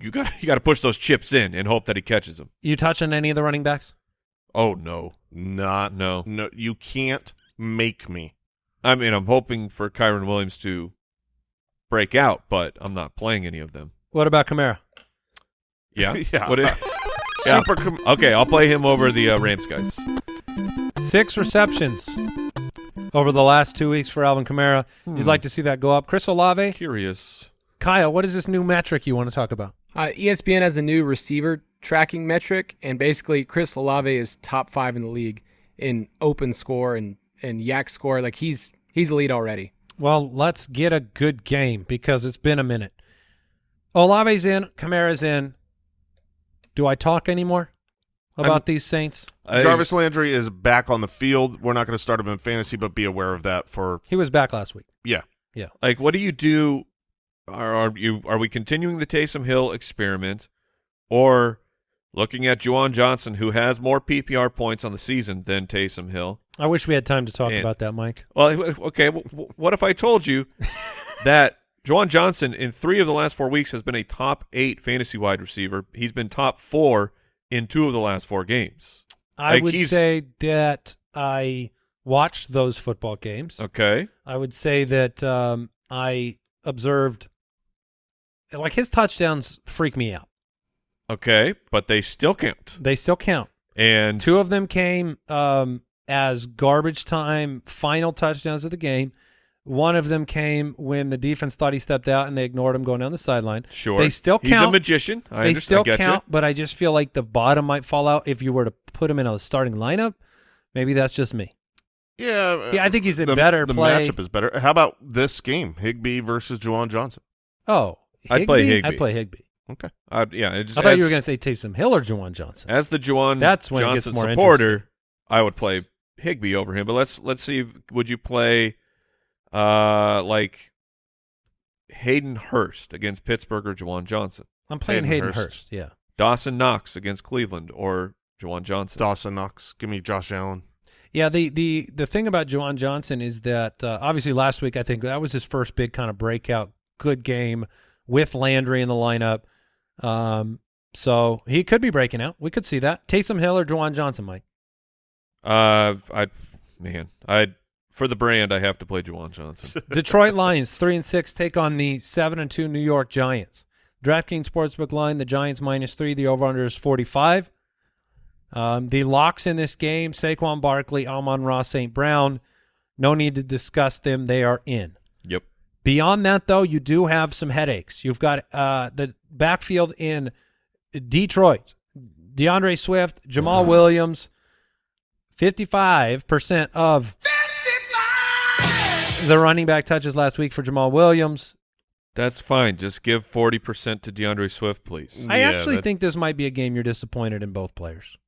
you got, you got to push those chips in and hope that he catches them. You touch on any of the running backs? Oh no, Not no. no. You can't make me. I mean, I'm hoping for Kyren Williams to break out, but I'm not playing any of them. What about Kamara? Yeah, Yeah. What it- Yeah. Super. Com- okay, I'll play him over the uh, Rams guys. Six receptions over the last two weeks for Alvin Kamara. Hmm. You'd like to see that go up. Chris Olave, Curious. Kyle, what is this new metric you want to talk about? Uh, ESPN has a new receiver tracking metric, and basically Chris Olave is top five in the league in open score and and YAC score. Like he's he's a lead already. Well, let's get a good game because it's been a minute. Olave's in, Kamara's in. Do I talk anymore about I'm- these Saints? I- Jarvis Landry is back on the field. We're not going to start him in fantasy, but be aware of that. For He was back last week. Yeah, yeah, like what do you do are, are you are we continuing the Taysom Hill experiment or looking at Juwan Johnson who has more PPR points on the season than Taysom Hill I wish we had time to talk And- about that, Mike. well okay w- w- what if I told you that Juwan Johnson in 3 of the last 4 weeks has been a top 8 fantasy wide receiver he's been top 4 in 2 of the last 4 games I Like, would say that I watched those football games. okay I would say that um, I observed, like his touchdowns freak me out. Okay but they still count They still count. and Two of them came um, as garbage time final touchdowns of the game. One of them came when the defense thought he stepped out and they ignored him going down the sideline. sure They still count. he's a count. magician I they understand still I count, you. but I just feel like the bottom might fall out if you were to put him in a starting lineup. Maybe that's just me. yeah, Yeah, I think he's a the, better The play. matchup is better. How about this game? Higbee versus Juwan Johnson. Oh, I'd play Higbee? Higbee. I'd play Higbee. Okay. Uh, yeah it just I thought as- you were going to say Taysom Hill or Juwan Johnson. As the Juwan That's when it gets Johnson more supporter, I would play Higbee over him. But let's let's see. Would you play uh like Hayden Hurst against Pittsburgh or Juwan Johnson? I'm playing Hayden Hayden, Hurst. Hurst. Yeah. Dawson Knox against Cleveland or Juwan Johnson? Dawson Knox. Give me Josh Allen. Yeah, the the the thing about Juwan Johnson is that uh, obviously last week I think that was his first big kind of breakout good game with Landry in the lineup. Um, so he could be breaking out. We could see that. Taysom Hill or Juwan Johnson, Mike. Uh, I man, I for the brand I have to play Juwan Johnson. Detroit Lions three and six take on the seven and two New York Giants. DraftKings Sportsbook line: the Giants minus three. The over under is forty five. Um, the locks in this game: Saquon Barkley, Amon-Ra, St. Brown. No need to discuss them; they are in. Yep. Beyond that, though, you do have some headaches. You've got uh, the backfield in Detroit: D'Andre Swift, Jamaal Williams. Fifty-five percent of the running back touches last week for Jamaal Williams. That's fine. Just give forty percent to D'Andre Swift, please. I Yeah, actually that- think this might be a game you're disappointed in both players.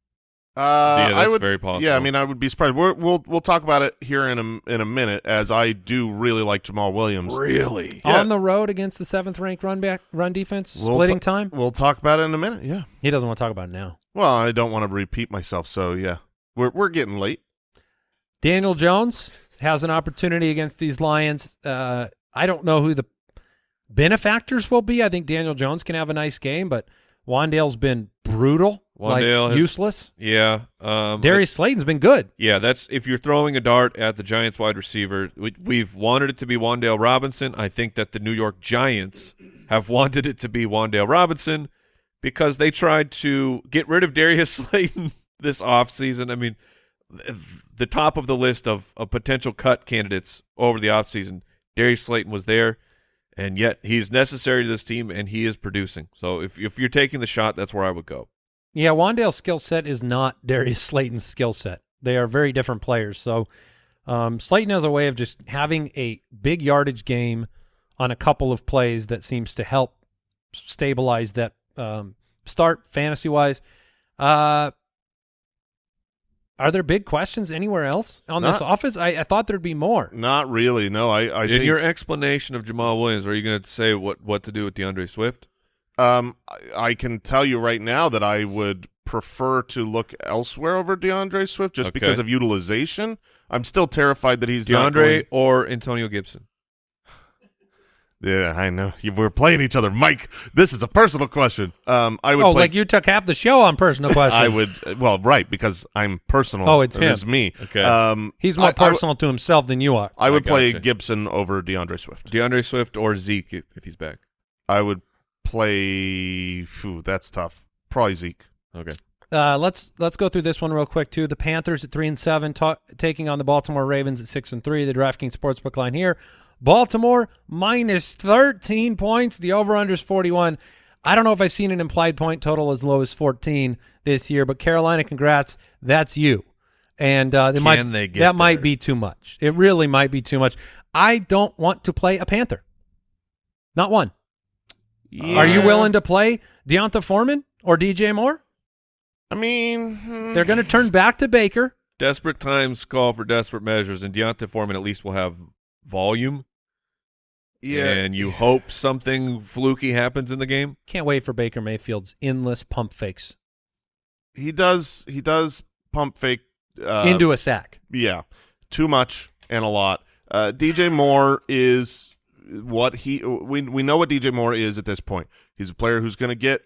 Uh, Yeah, I would, very possible. Yeah, I mean, I would be surprised. We're, we'll we'll talk about it here in a in a minute, as I do really like Jamaal Williams. Really? Yeah. On the road against the seventh ranked run back run defense, We'll splitting ta- time. We'll talk about it in a minute. Yeah. He doesn't want to talk about it now. Well, I don't want to repeat myself, so yeah, we're we're getting late. Daniel Jones has an opportunity against these Lions. Uh, I don't know who the benefactors will be. I think Daniel Jones can have a nice game, but Wan'Dale's been brutal, Wan'Dale like useless. Yeah. Um, Darius Slayton's been good. Yeah, that's if you're throwing a dart at the Giants wide receiver. We, we've wanted it to be Wan'Dale Robinson. I think that the New York Giants have wanted it to be Wan'Dale Robinson because they tried to get rid of Darius Slayton this offseason. I mean, the top of the list of, of potential cut candidates over the offseason, Darius Slayton was there, and yet he's necessary to this team and he is producing. So if if you're taking the shot, that's where I would go. Yeah, Wan'Dale's skill set is not Darius Slayton's skill set. They are very different players. So um, Slayton has a way of just having a big yardage game on a couple of plays that seems to help stabilize that um, start fantasy wise. Uh, are there big questions anywhere else on this Not- offense? I, I thought there'd be more. Not really. No, I, I In think your explanation of Jamaal Williams, are you going to say what, what to do with D'Andre Swift? Um, I, I can tell you right now that I would prefer to look elsewhere over D'Andre Swift just Okay. because of utilization. I'm still terrified that he's not D'Andre going- or Antonio Gibson? Yeah, I know. We're playing each other, Mike. This is a personal question. Um, I would Oh, play, like you took half the show on personal questions. I would. Well, right, because I'm personal. Oh, it's him. It's me. Okay. Um, He's more I- I w- personal to himself than you are. I would I play gotcha. Gibson over D'Andre Swift. D'Andre Swift or Zeke if, if he's back. I would play. Phew, that's tough. Probably Zeke. Okay. Uh, let's let's go through this one real quick too. The Panthers at three and seven, ta- taking on the Baltimore Ravens at six and three. The DraftKings sportsbook line here: Baltimore minus thirteen points. The over under is forty one. I don't know if I've seen an implied point total as low as fourteen this year, but Carolina, congrats, that's you. And uh, they might they get that might be too much. It really might be too much. I don't want to play a Panther. Not one. Are you willing to play D'Onta Foreman or DJ Moore? I mean, hmm, They're going to turn back to Baker. Desperate times call for desperate measures, and D'Onta Foreman at least will have volume. yeah. And you hope something fluky happens in the game. Can't wait for Baker Mayfield's endless pump fakes he does. He does pump fake uh, into a sack. Yeah, too much and a lot. Uh, DJ Moore is what he we we know what DJ Moore is at this point. He's a player who's going to get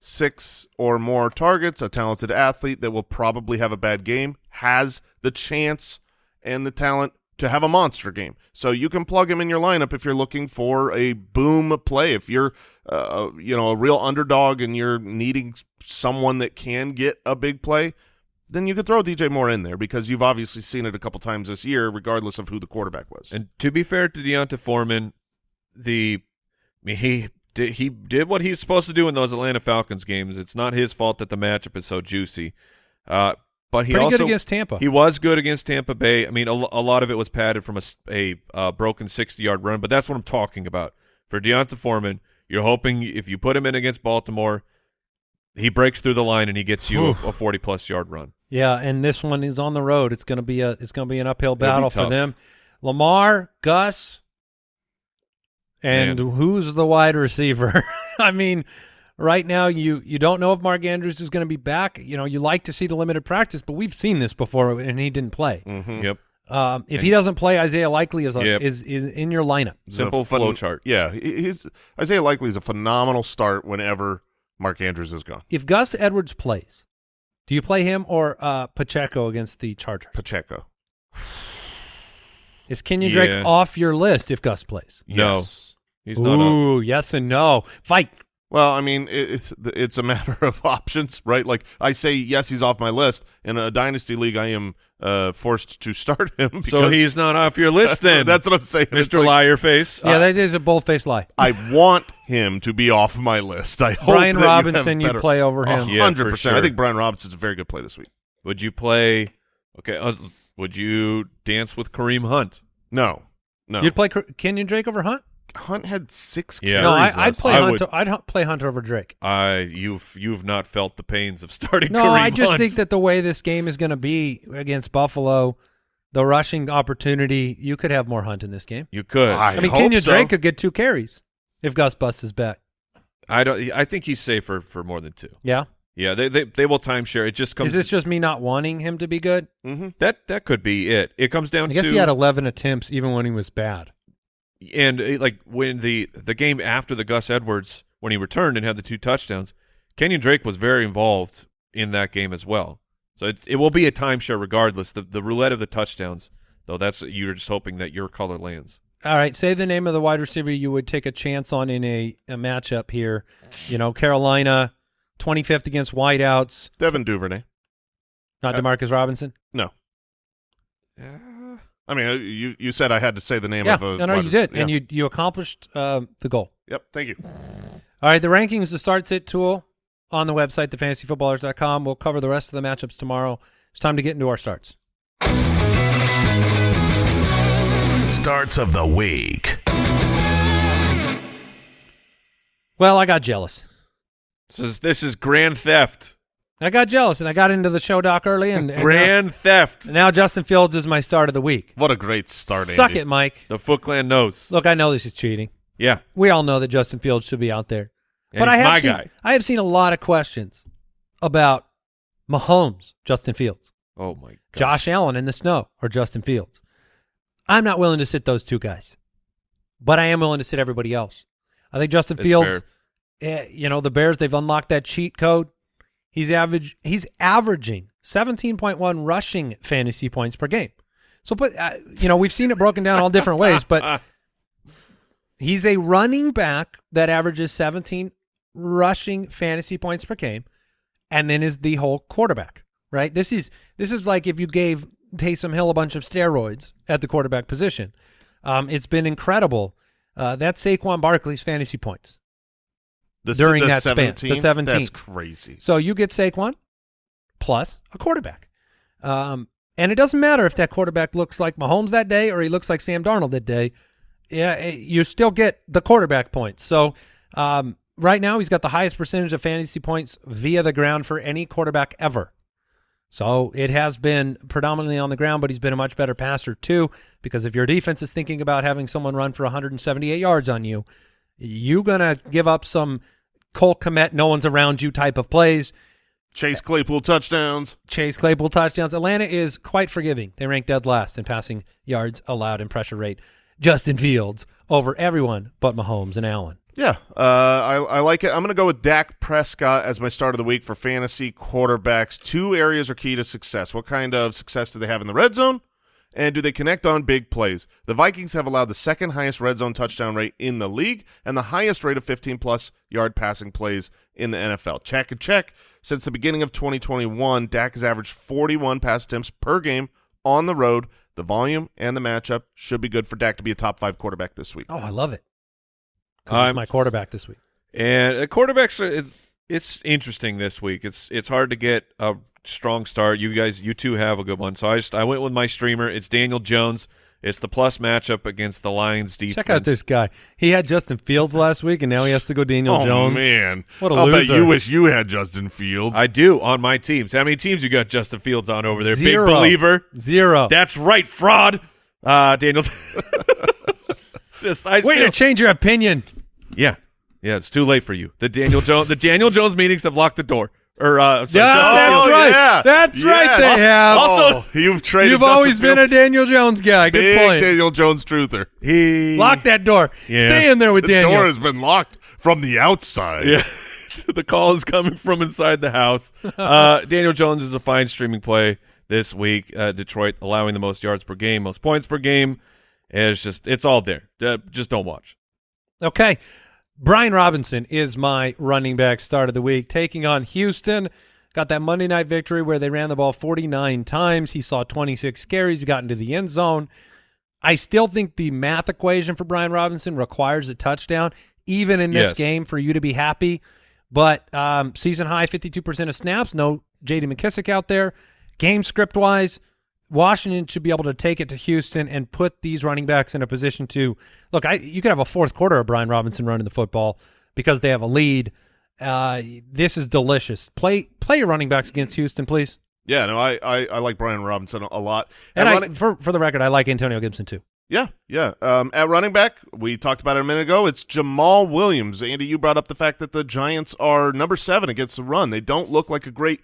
six or more targets, a talented athlete that will probably have a bad game, has the chance and the talent to have a monster game. So you can plug him in your lineup if you're looking for a boom play. If you're uh, you know a real underdog and you're needing someone that can get a big play, then you could throw DJ Moore in there because you've obviously seen it a couple times this year, regardless of who the quarterback was. And to be fair to D'Onta Foreman, the I mean, he did he did what he's supposed to do in those Atlanta Falcons games. It's not his fault that the matchup is so juicy. Uh, but he Pretty also good against Tampa. He was good against Tampa Bay. I mean, a, a lot of it was padded from a uh, broken 60-yard run, but that's what I'm talking about. For D'Onta Foreman, you're hoping if you put him in against Baltimore, he breaks through the line and he gets you a, Oof. a 40-plus yard run. yeah, and this one is on the road. It's going to be a it's going to be an uphill be battle for them. Lamar, Gus, and Man. who's the wide receiver? I mean, right now you you don't know if Mark Andrews is going to be back. You know, you like to see the limited practice, but we've seen this before, and he didn't play. Mm-hmm. Yep. Um, if he doesn't play, Isaiah Likely is, a, Yep. is is in your lineup. Simple flow chart. Yeah, he- he's Isaiah Likely is a phenomenal start whenever Mark Andrews is gone. If Gus Edwards plays, do you play him or uh, Pacheco against the Chargers? Pacheco. Is Kenyan Drake Yeah. off your list if Gus plays? No. Yes. He's not up. Ooh, yes and no. Fight. Well, I mean, it's it's a matter of options, right? Like I say, yes, he's off my list. In a dynasty league, I am uh, forced to start him. Because So he's not off your list then, that's what I'm saying, Mr. like, Liar Face. Yeah, that is a bold-faced lie. I want him to be off my list. I hope Brian that you Robinson, you'd play over him. Yeah, for hundred percent. I think Brian Robinson's a very good play this week. Would you play? Okay. Uh, would you dance with Kareem Hunt? No, no. You'd play Kenyan Drake over Hunt? Hunt had six Yeah. carries. no, I, I'd play I Hunt. would- I'd hu- play Hunt over Drake. I you've you've not felt the pains of starting. No, Kareem I just Hunt. think that the way this game is going to be against Buffalo, the rushing opportunity, you could have more Hunt in this game. you could. I I, mean, hope Kenyan so. Drake could get two carries if Gus busts his back. I don't. I think he's safer for more than two. Yeah. Yeah, they they, they will timeshare. It just comes. Is this just me not wanting him to be good? Mm-hmm. that that could be it. It comes down to I guess to he had 11 attempts even when he was bad. And uh, like when the the game after the Gus Edwards when he returned and had the two touchdowns, Kenyan Drake was very involved in that game as well. So it it will be a timeshare regardless. The the roulette of the touchdowns though that's you're just hoping that your color lands. All right, say the name of the wide receiver you would take a chance on in a, a matchup here. You know, Carolina, 25th against wideouts. Devin Duvernay. Not Uh, Demarcus Robinson. No, I mean, uh, you you said I had to say the name Yeah, of a. no, no, wide you did, receiver. and you you accomplished uh, the goal. Yep. Thank you. All right, the rankings, the start sit tool on the website, thefantasyfootballers.com. We'll cover the rest of the matchups tomorrow. It's time to get into our starts. Starts of the week. Well, I got jealous. This is this is grand theft. I got jealous, and I got into the show doc early, and, and now, Grand theft. and now Justin Fields is my start of the week. What a great start, Suck Andy. it, Mike. The Foot Clan knows. Look, I know this is cheating. Yeah. We all know that Justin Fields should be out there. And but I have my seen, guy. I have seen a lot of questions about Mahomes, Justin Fields, Oh my god. Josh Allen in the snow, or Justin Fields. I'm not willing to sit those two guys, but I am willing to sit everybody else. I think Justin That's Fields, eh, you know, the Bears they've unlocked that cheat code. He's average. He's averaging 17.1 rushing fantasy points per game. So, but uh, you know, we've seen it broken down all different ways, but He's a running back that averages 17 rushing fantasy points per game, and then is the whole quarterback. Right. This is this is like if you gave Taysom Hill a bunch of steroids at the quarterback position. Um, it's been incredible. Uh, that's Saquon Barkley's fantasy points. The, during the that span, the 17? 17. That's crazy. So you get Saquon plus a quarterback. Um, and it doesn't matter if that quarterback looks like Mahomes that day or he looks like Sam Darnold that day. Yeah, eh, you still get the quarterback points. So um, right now he's got the highest percentage of fantasy points via the ground for any quarterback ever. So it has been predominantly on the ground, but he's been a much better passer too. Because if your defense is thinking about having someone run for 178 yards on you, you're gonna give up some Cole Kmet, no one's around you type of plays. Chase Claypool touchdowns. Chase Claypool touchdowns. Atlanta is quite forgiving. They rank dead last in passing yards allowed and pressure rate. Justin Fields over everyone but Mahomes and Allen. Yeah, uh, I, I like it. I'm going to go with Dak Prescott as my start of the week for fantasy quarterbacks. Two areas are key to success. What kind of success do they have in the red zone? And do they connect on big plays? The Vikings have allowed the second highest red zone touchdown rate in the league and the highest rate of 15-plus yard passing plays in the NFL. Check and check. Since the beginning of 2021, Dak has averaged 41 pass attempts per game on the road. The volume and the matchup should be good for Dak to be a top five quarterback this week. Oh, I love it. 'Cause I'm- he's my quarterback this week. And uh, quarterbacks, are, it, it's interesting this week. It's it's hard to get a strong start. You guys, you two have a good one. So I just I went with my streamer. It's Daniel Jones. It's the plus matchup against the Lions defense. Check out this guy. He had Justin Fields last week, and now he has to go Daniel oh Jones. man, What a I'll loser. bet you wish you had Justin Fields. I do on my teams. How many teams you got Justin Fields on over there? Zero. Big believer. Zero. That's right, fraud. Uh, Daniel. just I Way still- to change your opinion. Yeah, yeah. It's too late for you. The Daniel Jones. the Daniel Jones meetings have locked the door. Or uh, sorry, Yeah, Justin that's Fields. right. yeah. That's right, they have. Also- Oh, you've traded. You've Justin always been a Daniel Jones guy. Good big point. Daniel Jones truther. He Lock that door. Yeah. Stay in there with The Daniel. The door has been locked from the outside. Yeah. the call is coming from inside the house. Uh, Daniel Jones is a fine streaming play this week. Uh, Detroit allowing the most yards per game, most points per game. And it's just it's all there. Uh, just don't watch. Okay. Brian Robinson is my running back start of the week, taking on Houston. Got that Monday night victory where they ran the ball 49 times. He saw 26 carries. He got into the end zone. I still think the math equation for Brian Robinson requires a touchdown, even in this Yes. game, for you to be happy. But um, season high, 52% of snaps. No J.D. McKissic out there. Game script wise, Washington should be able to take it to Houston and put these running backs in a position to look. I you could have a fourth quarter of Brian Robinson running the football because they have a lead. Uh, this is delicious. Play play your running backs against Houston, please. Yeah, no, I, I, I like Brian Robinson a lot. And At I, running- for for the record, I like Antonio Gibson too. yeah, yeah. Um, at running back, we talked about it a minute ago. It's Jamaal Williams. Andy, you brought up the fact that the Giants are number seven against the run. They don't look like a great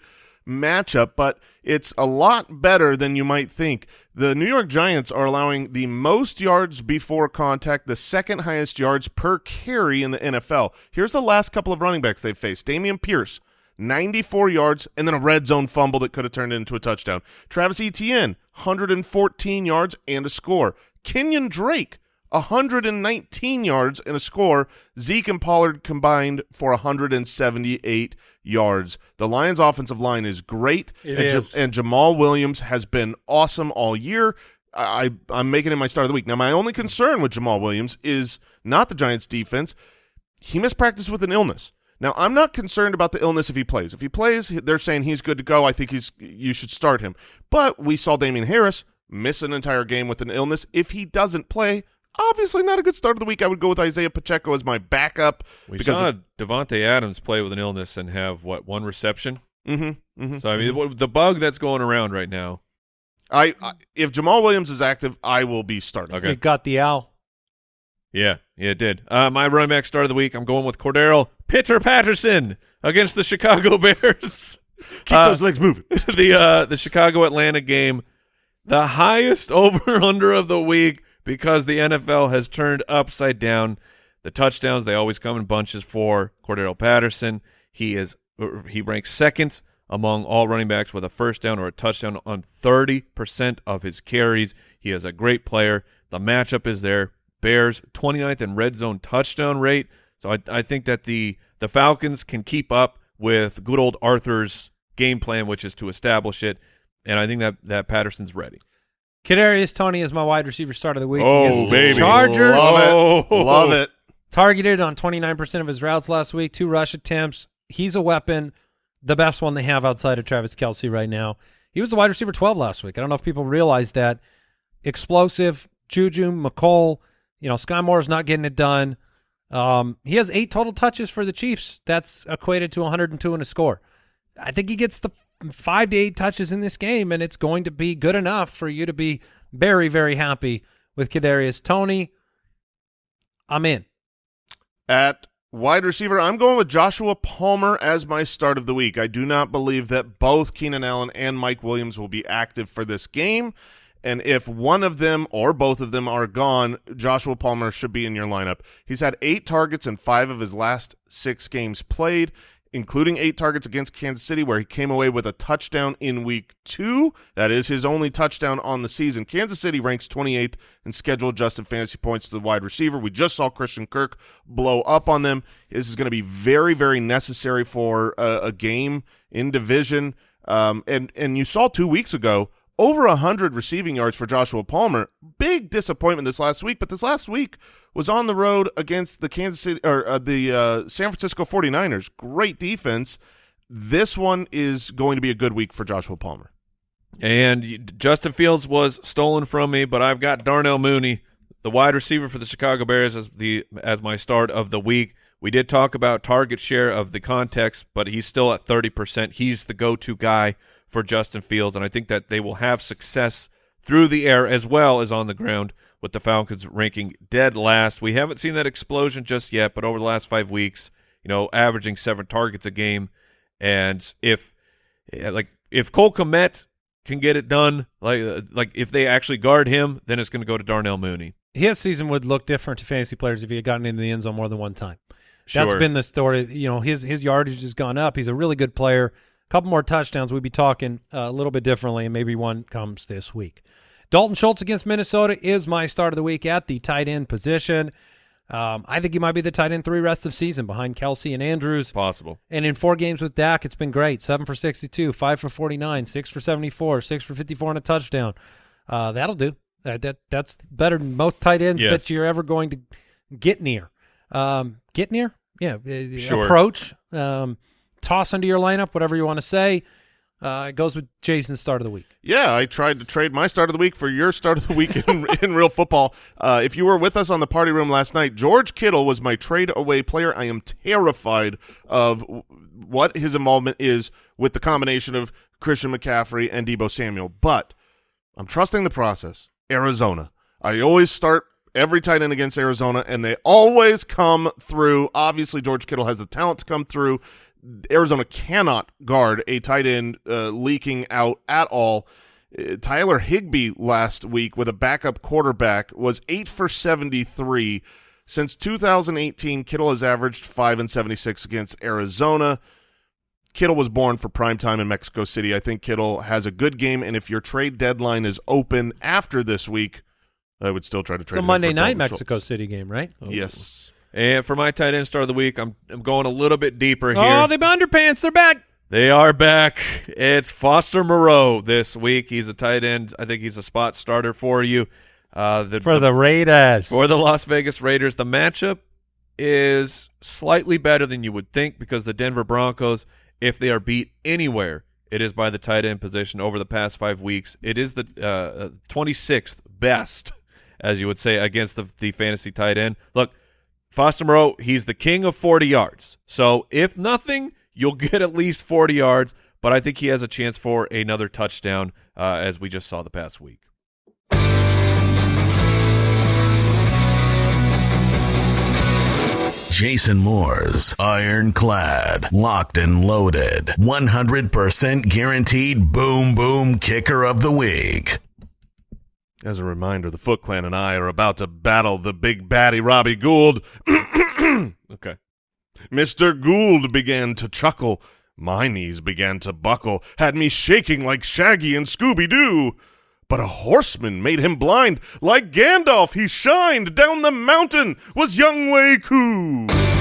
matchup, but it's a lot better than you might think. The New York Giants are allowing the most yards before contact, the second highest yards per carry in the NFL. Here's the last couple of running backs they've faced. Dameon Pierce, 94 yards, and then a red zone fumble that could have turned into a touchdown. Travis Etienne, 114 yards and a score. Kenyan Drake, 119 yards and a score. Zeke and Pollard combined for 178 yards. The Lions' offensive line is great, It and, Ja- and Jamaal Williams has been awesome all year. I, I'm making him my start of the week. Now, my only concern with Jamaal Williams is not the Giants' defense. He missed practice with an illness. Now, I'm not concerned about the illness if he plays. If he plays, they're saying he's good to go. I think he's you should start him. But we saw Damien Harris miss an entire game with an illness. If he doesn't play, obviously not a good start of the week. I would go with Isaiah Pacheco as my backup. We because saw Davante Adams play with an illness and have what one reception. mm-hmm, mm-hmm. So I mean, what- the bug that's going around right now. I, I if Jamaal Williams is active, I will be starting. Okay. It got the owl. Yeah, yeah, it did. Uh, my running back start of the week. I'm going with Cordarrelle Pitter Patterson against the Chicago Bears. Keep Uh, those legs moving. the uh, the Chicago Atlanta game, the highest over under of the week because the NFL has turned upside down. The touchdowns they always come in bunches for Cordarrelle Patterson. He is uh, he ranks second among all running backs with a first down or a touchdown on 30% of his carries. He is a great player. The matchup is there. Bears 29th in red zone touchdown rate. So I, I think that the the Falcons can keep up with good old Arthur's game plan, which is to establish it. And I think that that Patterson's ready. Kadarius Toney is my wide receiver start of the week Oh, against the baby. Chargers. Love it. Oh. Love it. Targeted on 29% of his routes last week, two rush attempts. He's a weapon, the best one they have outside of Travis Kelce right now. He was the wide receiver 12 last week. I don't know if people realize that. Explosive, Juju, Mecole, you know, Sky Moore's not getting it done. Um, he has eight total touches for the Chiefs. That's equated to 102 in a score. I think he gets the five to eight touches in this game, and it's going to be good enough for you to be very, very happy with Kadarius Toney. I'm in. At wide receiver, I'm going with Joshua Palmer as my start of the week. I do not believe that both Keenan Allen and Mike Williams will be active for this game. And if one of them or both of them are gone, Joshua Palmer should be in your lineup. He's had eight targets in five of his last six games played, including eight targets against Kansas City, where he came away with a touchdown in week two. That is his only touchdown on the season. Kansas City ranks 28th in schedule adjusted fantasy points to the wide receiver. We just saw Christian Kirk blow up on them. This is going to be very, very necessary for a, a game in division. Um, and, and you saw two weeks ago, over 100 receiving yards for Joshua Palmer. Big disappointment this last week, but this last week was on the road against the Kansas City or uh, the uh, San Francisco 49ers. Great defense. This one is going to be a good week for Joshua Palmer. And Justin Fields was stolen from me, but I've got Darnell Mooney, the wide receiver for the Chicago Bears, as the as my start of the week. We did talk about target share of the context, but he's still at thirty percent. He's the go-to guy for Justin Fields, and I think that they will have success through the air as well as on the ground. With the Falcons ranking dead last, we haven't seen that explosion just yet, but over the last five weeks, you know, averaging seven targets a game, and if like if Cole Kmet can get it done, like like if they actually guard him, then it's going to go to Darnell Mooney. his season would look different to fantasy players if he had gotten into the end zone more than one time. That's been the story. You know, his his yardage has gone up. He's a really good player. Couple more touchdowns, we'd be talking uh, a little bit differently, and maybe one comes this week. Dalton Schultz against Minnesota is my start of the week at the tight end position. Um, I think he might be the tight end three rest of season behind Kelce and Andrews. Possible. And in four games with Dak, it's been great. Seven for 62, five for 49, six for 74, six for 54 and a touchdown. Uh, that'll do. That, that That's better than most tight ends Yes. that you're ever going to get near. Um, get near? Yeah. uh, Sure. Approach. Um, toss into your lineup, whatever you want to say. Uh, it goes with Jason's start of the week. Yeah, I tried to trade my start of the week for your start of the week in, in real football. Uh, if you were with us on the party room last night, George Kittle was my trade away player. I am terrified of what his involvement is with the combination of Christian McCaffrey and Deebo Samuel, but I'm trusting the process. Arizona. I always start every tight end against Arizona, and they always come through. Obviously, George Kittle has the talent to come through. Arizona cannot guard a tight end uh, leaking out at all. Uh, Tyler Higbee last week with a backup quarterback was eight for 73. Since 2018, Kittle has averaged five and 76 against Arizona. Kittle was born for prime time in Mexico City. I think Kittle has a good game, and if your trade deadline is open after this week, I would still try to trade. It's a Monday night Mexico Schultz. City game, right? Yes. And for my tight end start of the week, I'm I'm going a little bit deeper here. Oh, the underpants, they're back. They are back. It's Foster Moreau this week. He's a tight end. I think he's a spot starter for you. Uh, the, For the Raiders. for the Las Vegas Raiders, the matchup is slightly better than you would think because the Denver Broncos, if they are beat anywhere, it is by the tight end position over the past five weeks. It is the uh, uh, 26th best as you would say, against the, the fantasy tight end. Look, Foster Moreau, he's the king of 40 yards. So if nothing, you'll get at least 40 yards, but I think he has a chance for another touchdown, uh, as we just saw the past week. Jason Moore's ironclad, locked and loaded, 100% guaranteed boom boom kicker of the week. As a reminder, the Foot Clan and I are about to battle the big baddie Robbie Gould. Okay. Mr. Gould began to chuckle. My knees began to buckle, had me shaking like Shaggy and Scooby-Doo. But a horseman made him blind. Like Gandalf, he shined. Down the mountain was Younghoe Koo.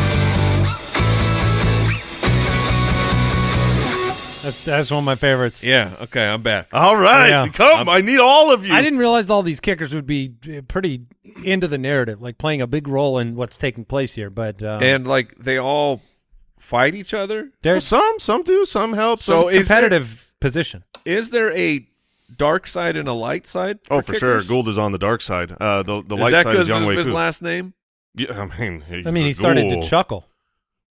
That's that's one of my favorites. Yeah, okay, I'm back. All right, Yeah. come. I need all of you. I didn't realize all these kickers would be uh, pretty into the narrative, like playing a big role in what's taking place here. But um, and like they all fight each other. Well, there's some, some do, some help. So some- is there, competitive position. is there a dark side and a light side? oh, for sure, kickers? Gould is on the dark side. Uh, the the Is light that side is young of Wei his Koo. last name? Yeah, I mean, I mean, he started to chuckle.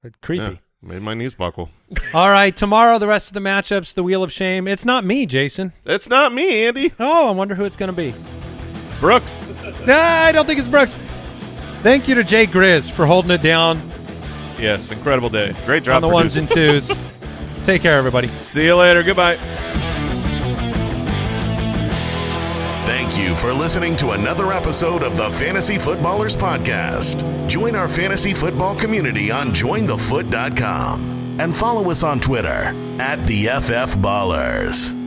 It's creepy. Yeah, made my knees buckle. All right, tomorrow the rest of the matchups, the Wheel of Shame. It's not me, Jason. It's not me, Andy. Oh, I wonder who it's going to be. Brooks. Nah, I don't think it's Brooks. Thank you to Jay Grizz for holding it down Yes, incredible day. Great job on the ones and twos. Take care, everybody. See you later. Goodbye. Thank you for listening to another episode of the Fantasy Footballers Podcast. Join our fantasy football community on jointhefoot.com and follow us on Twitter at the FF Ballers.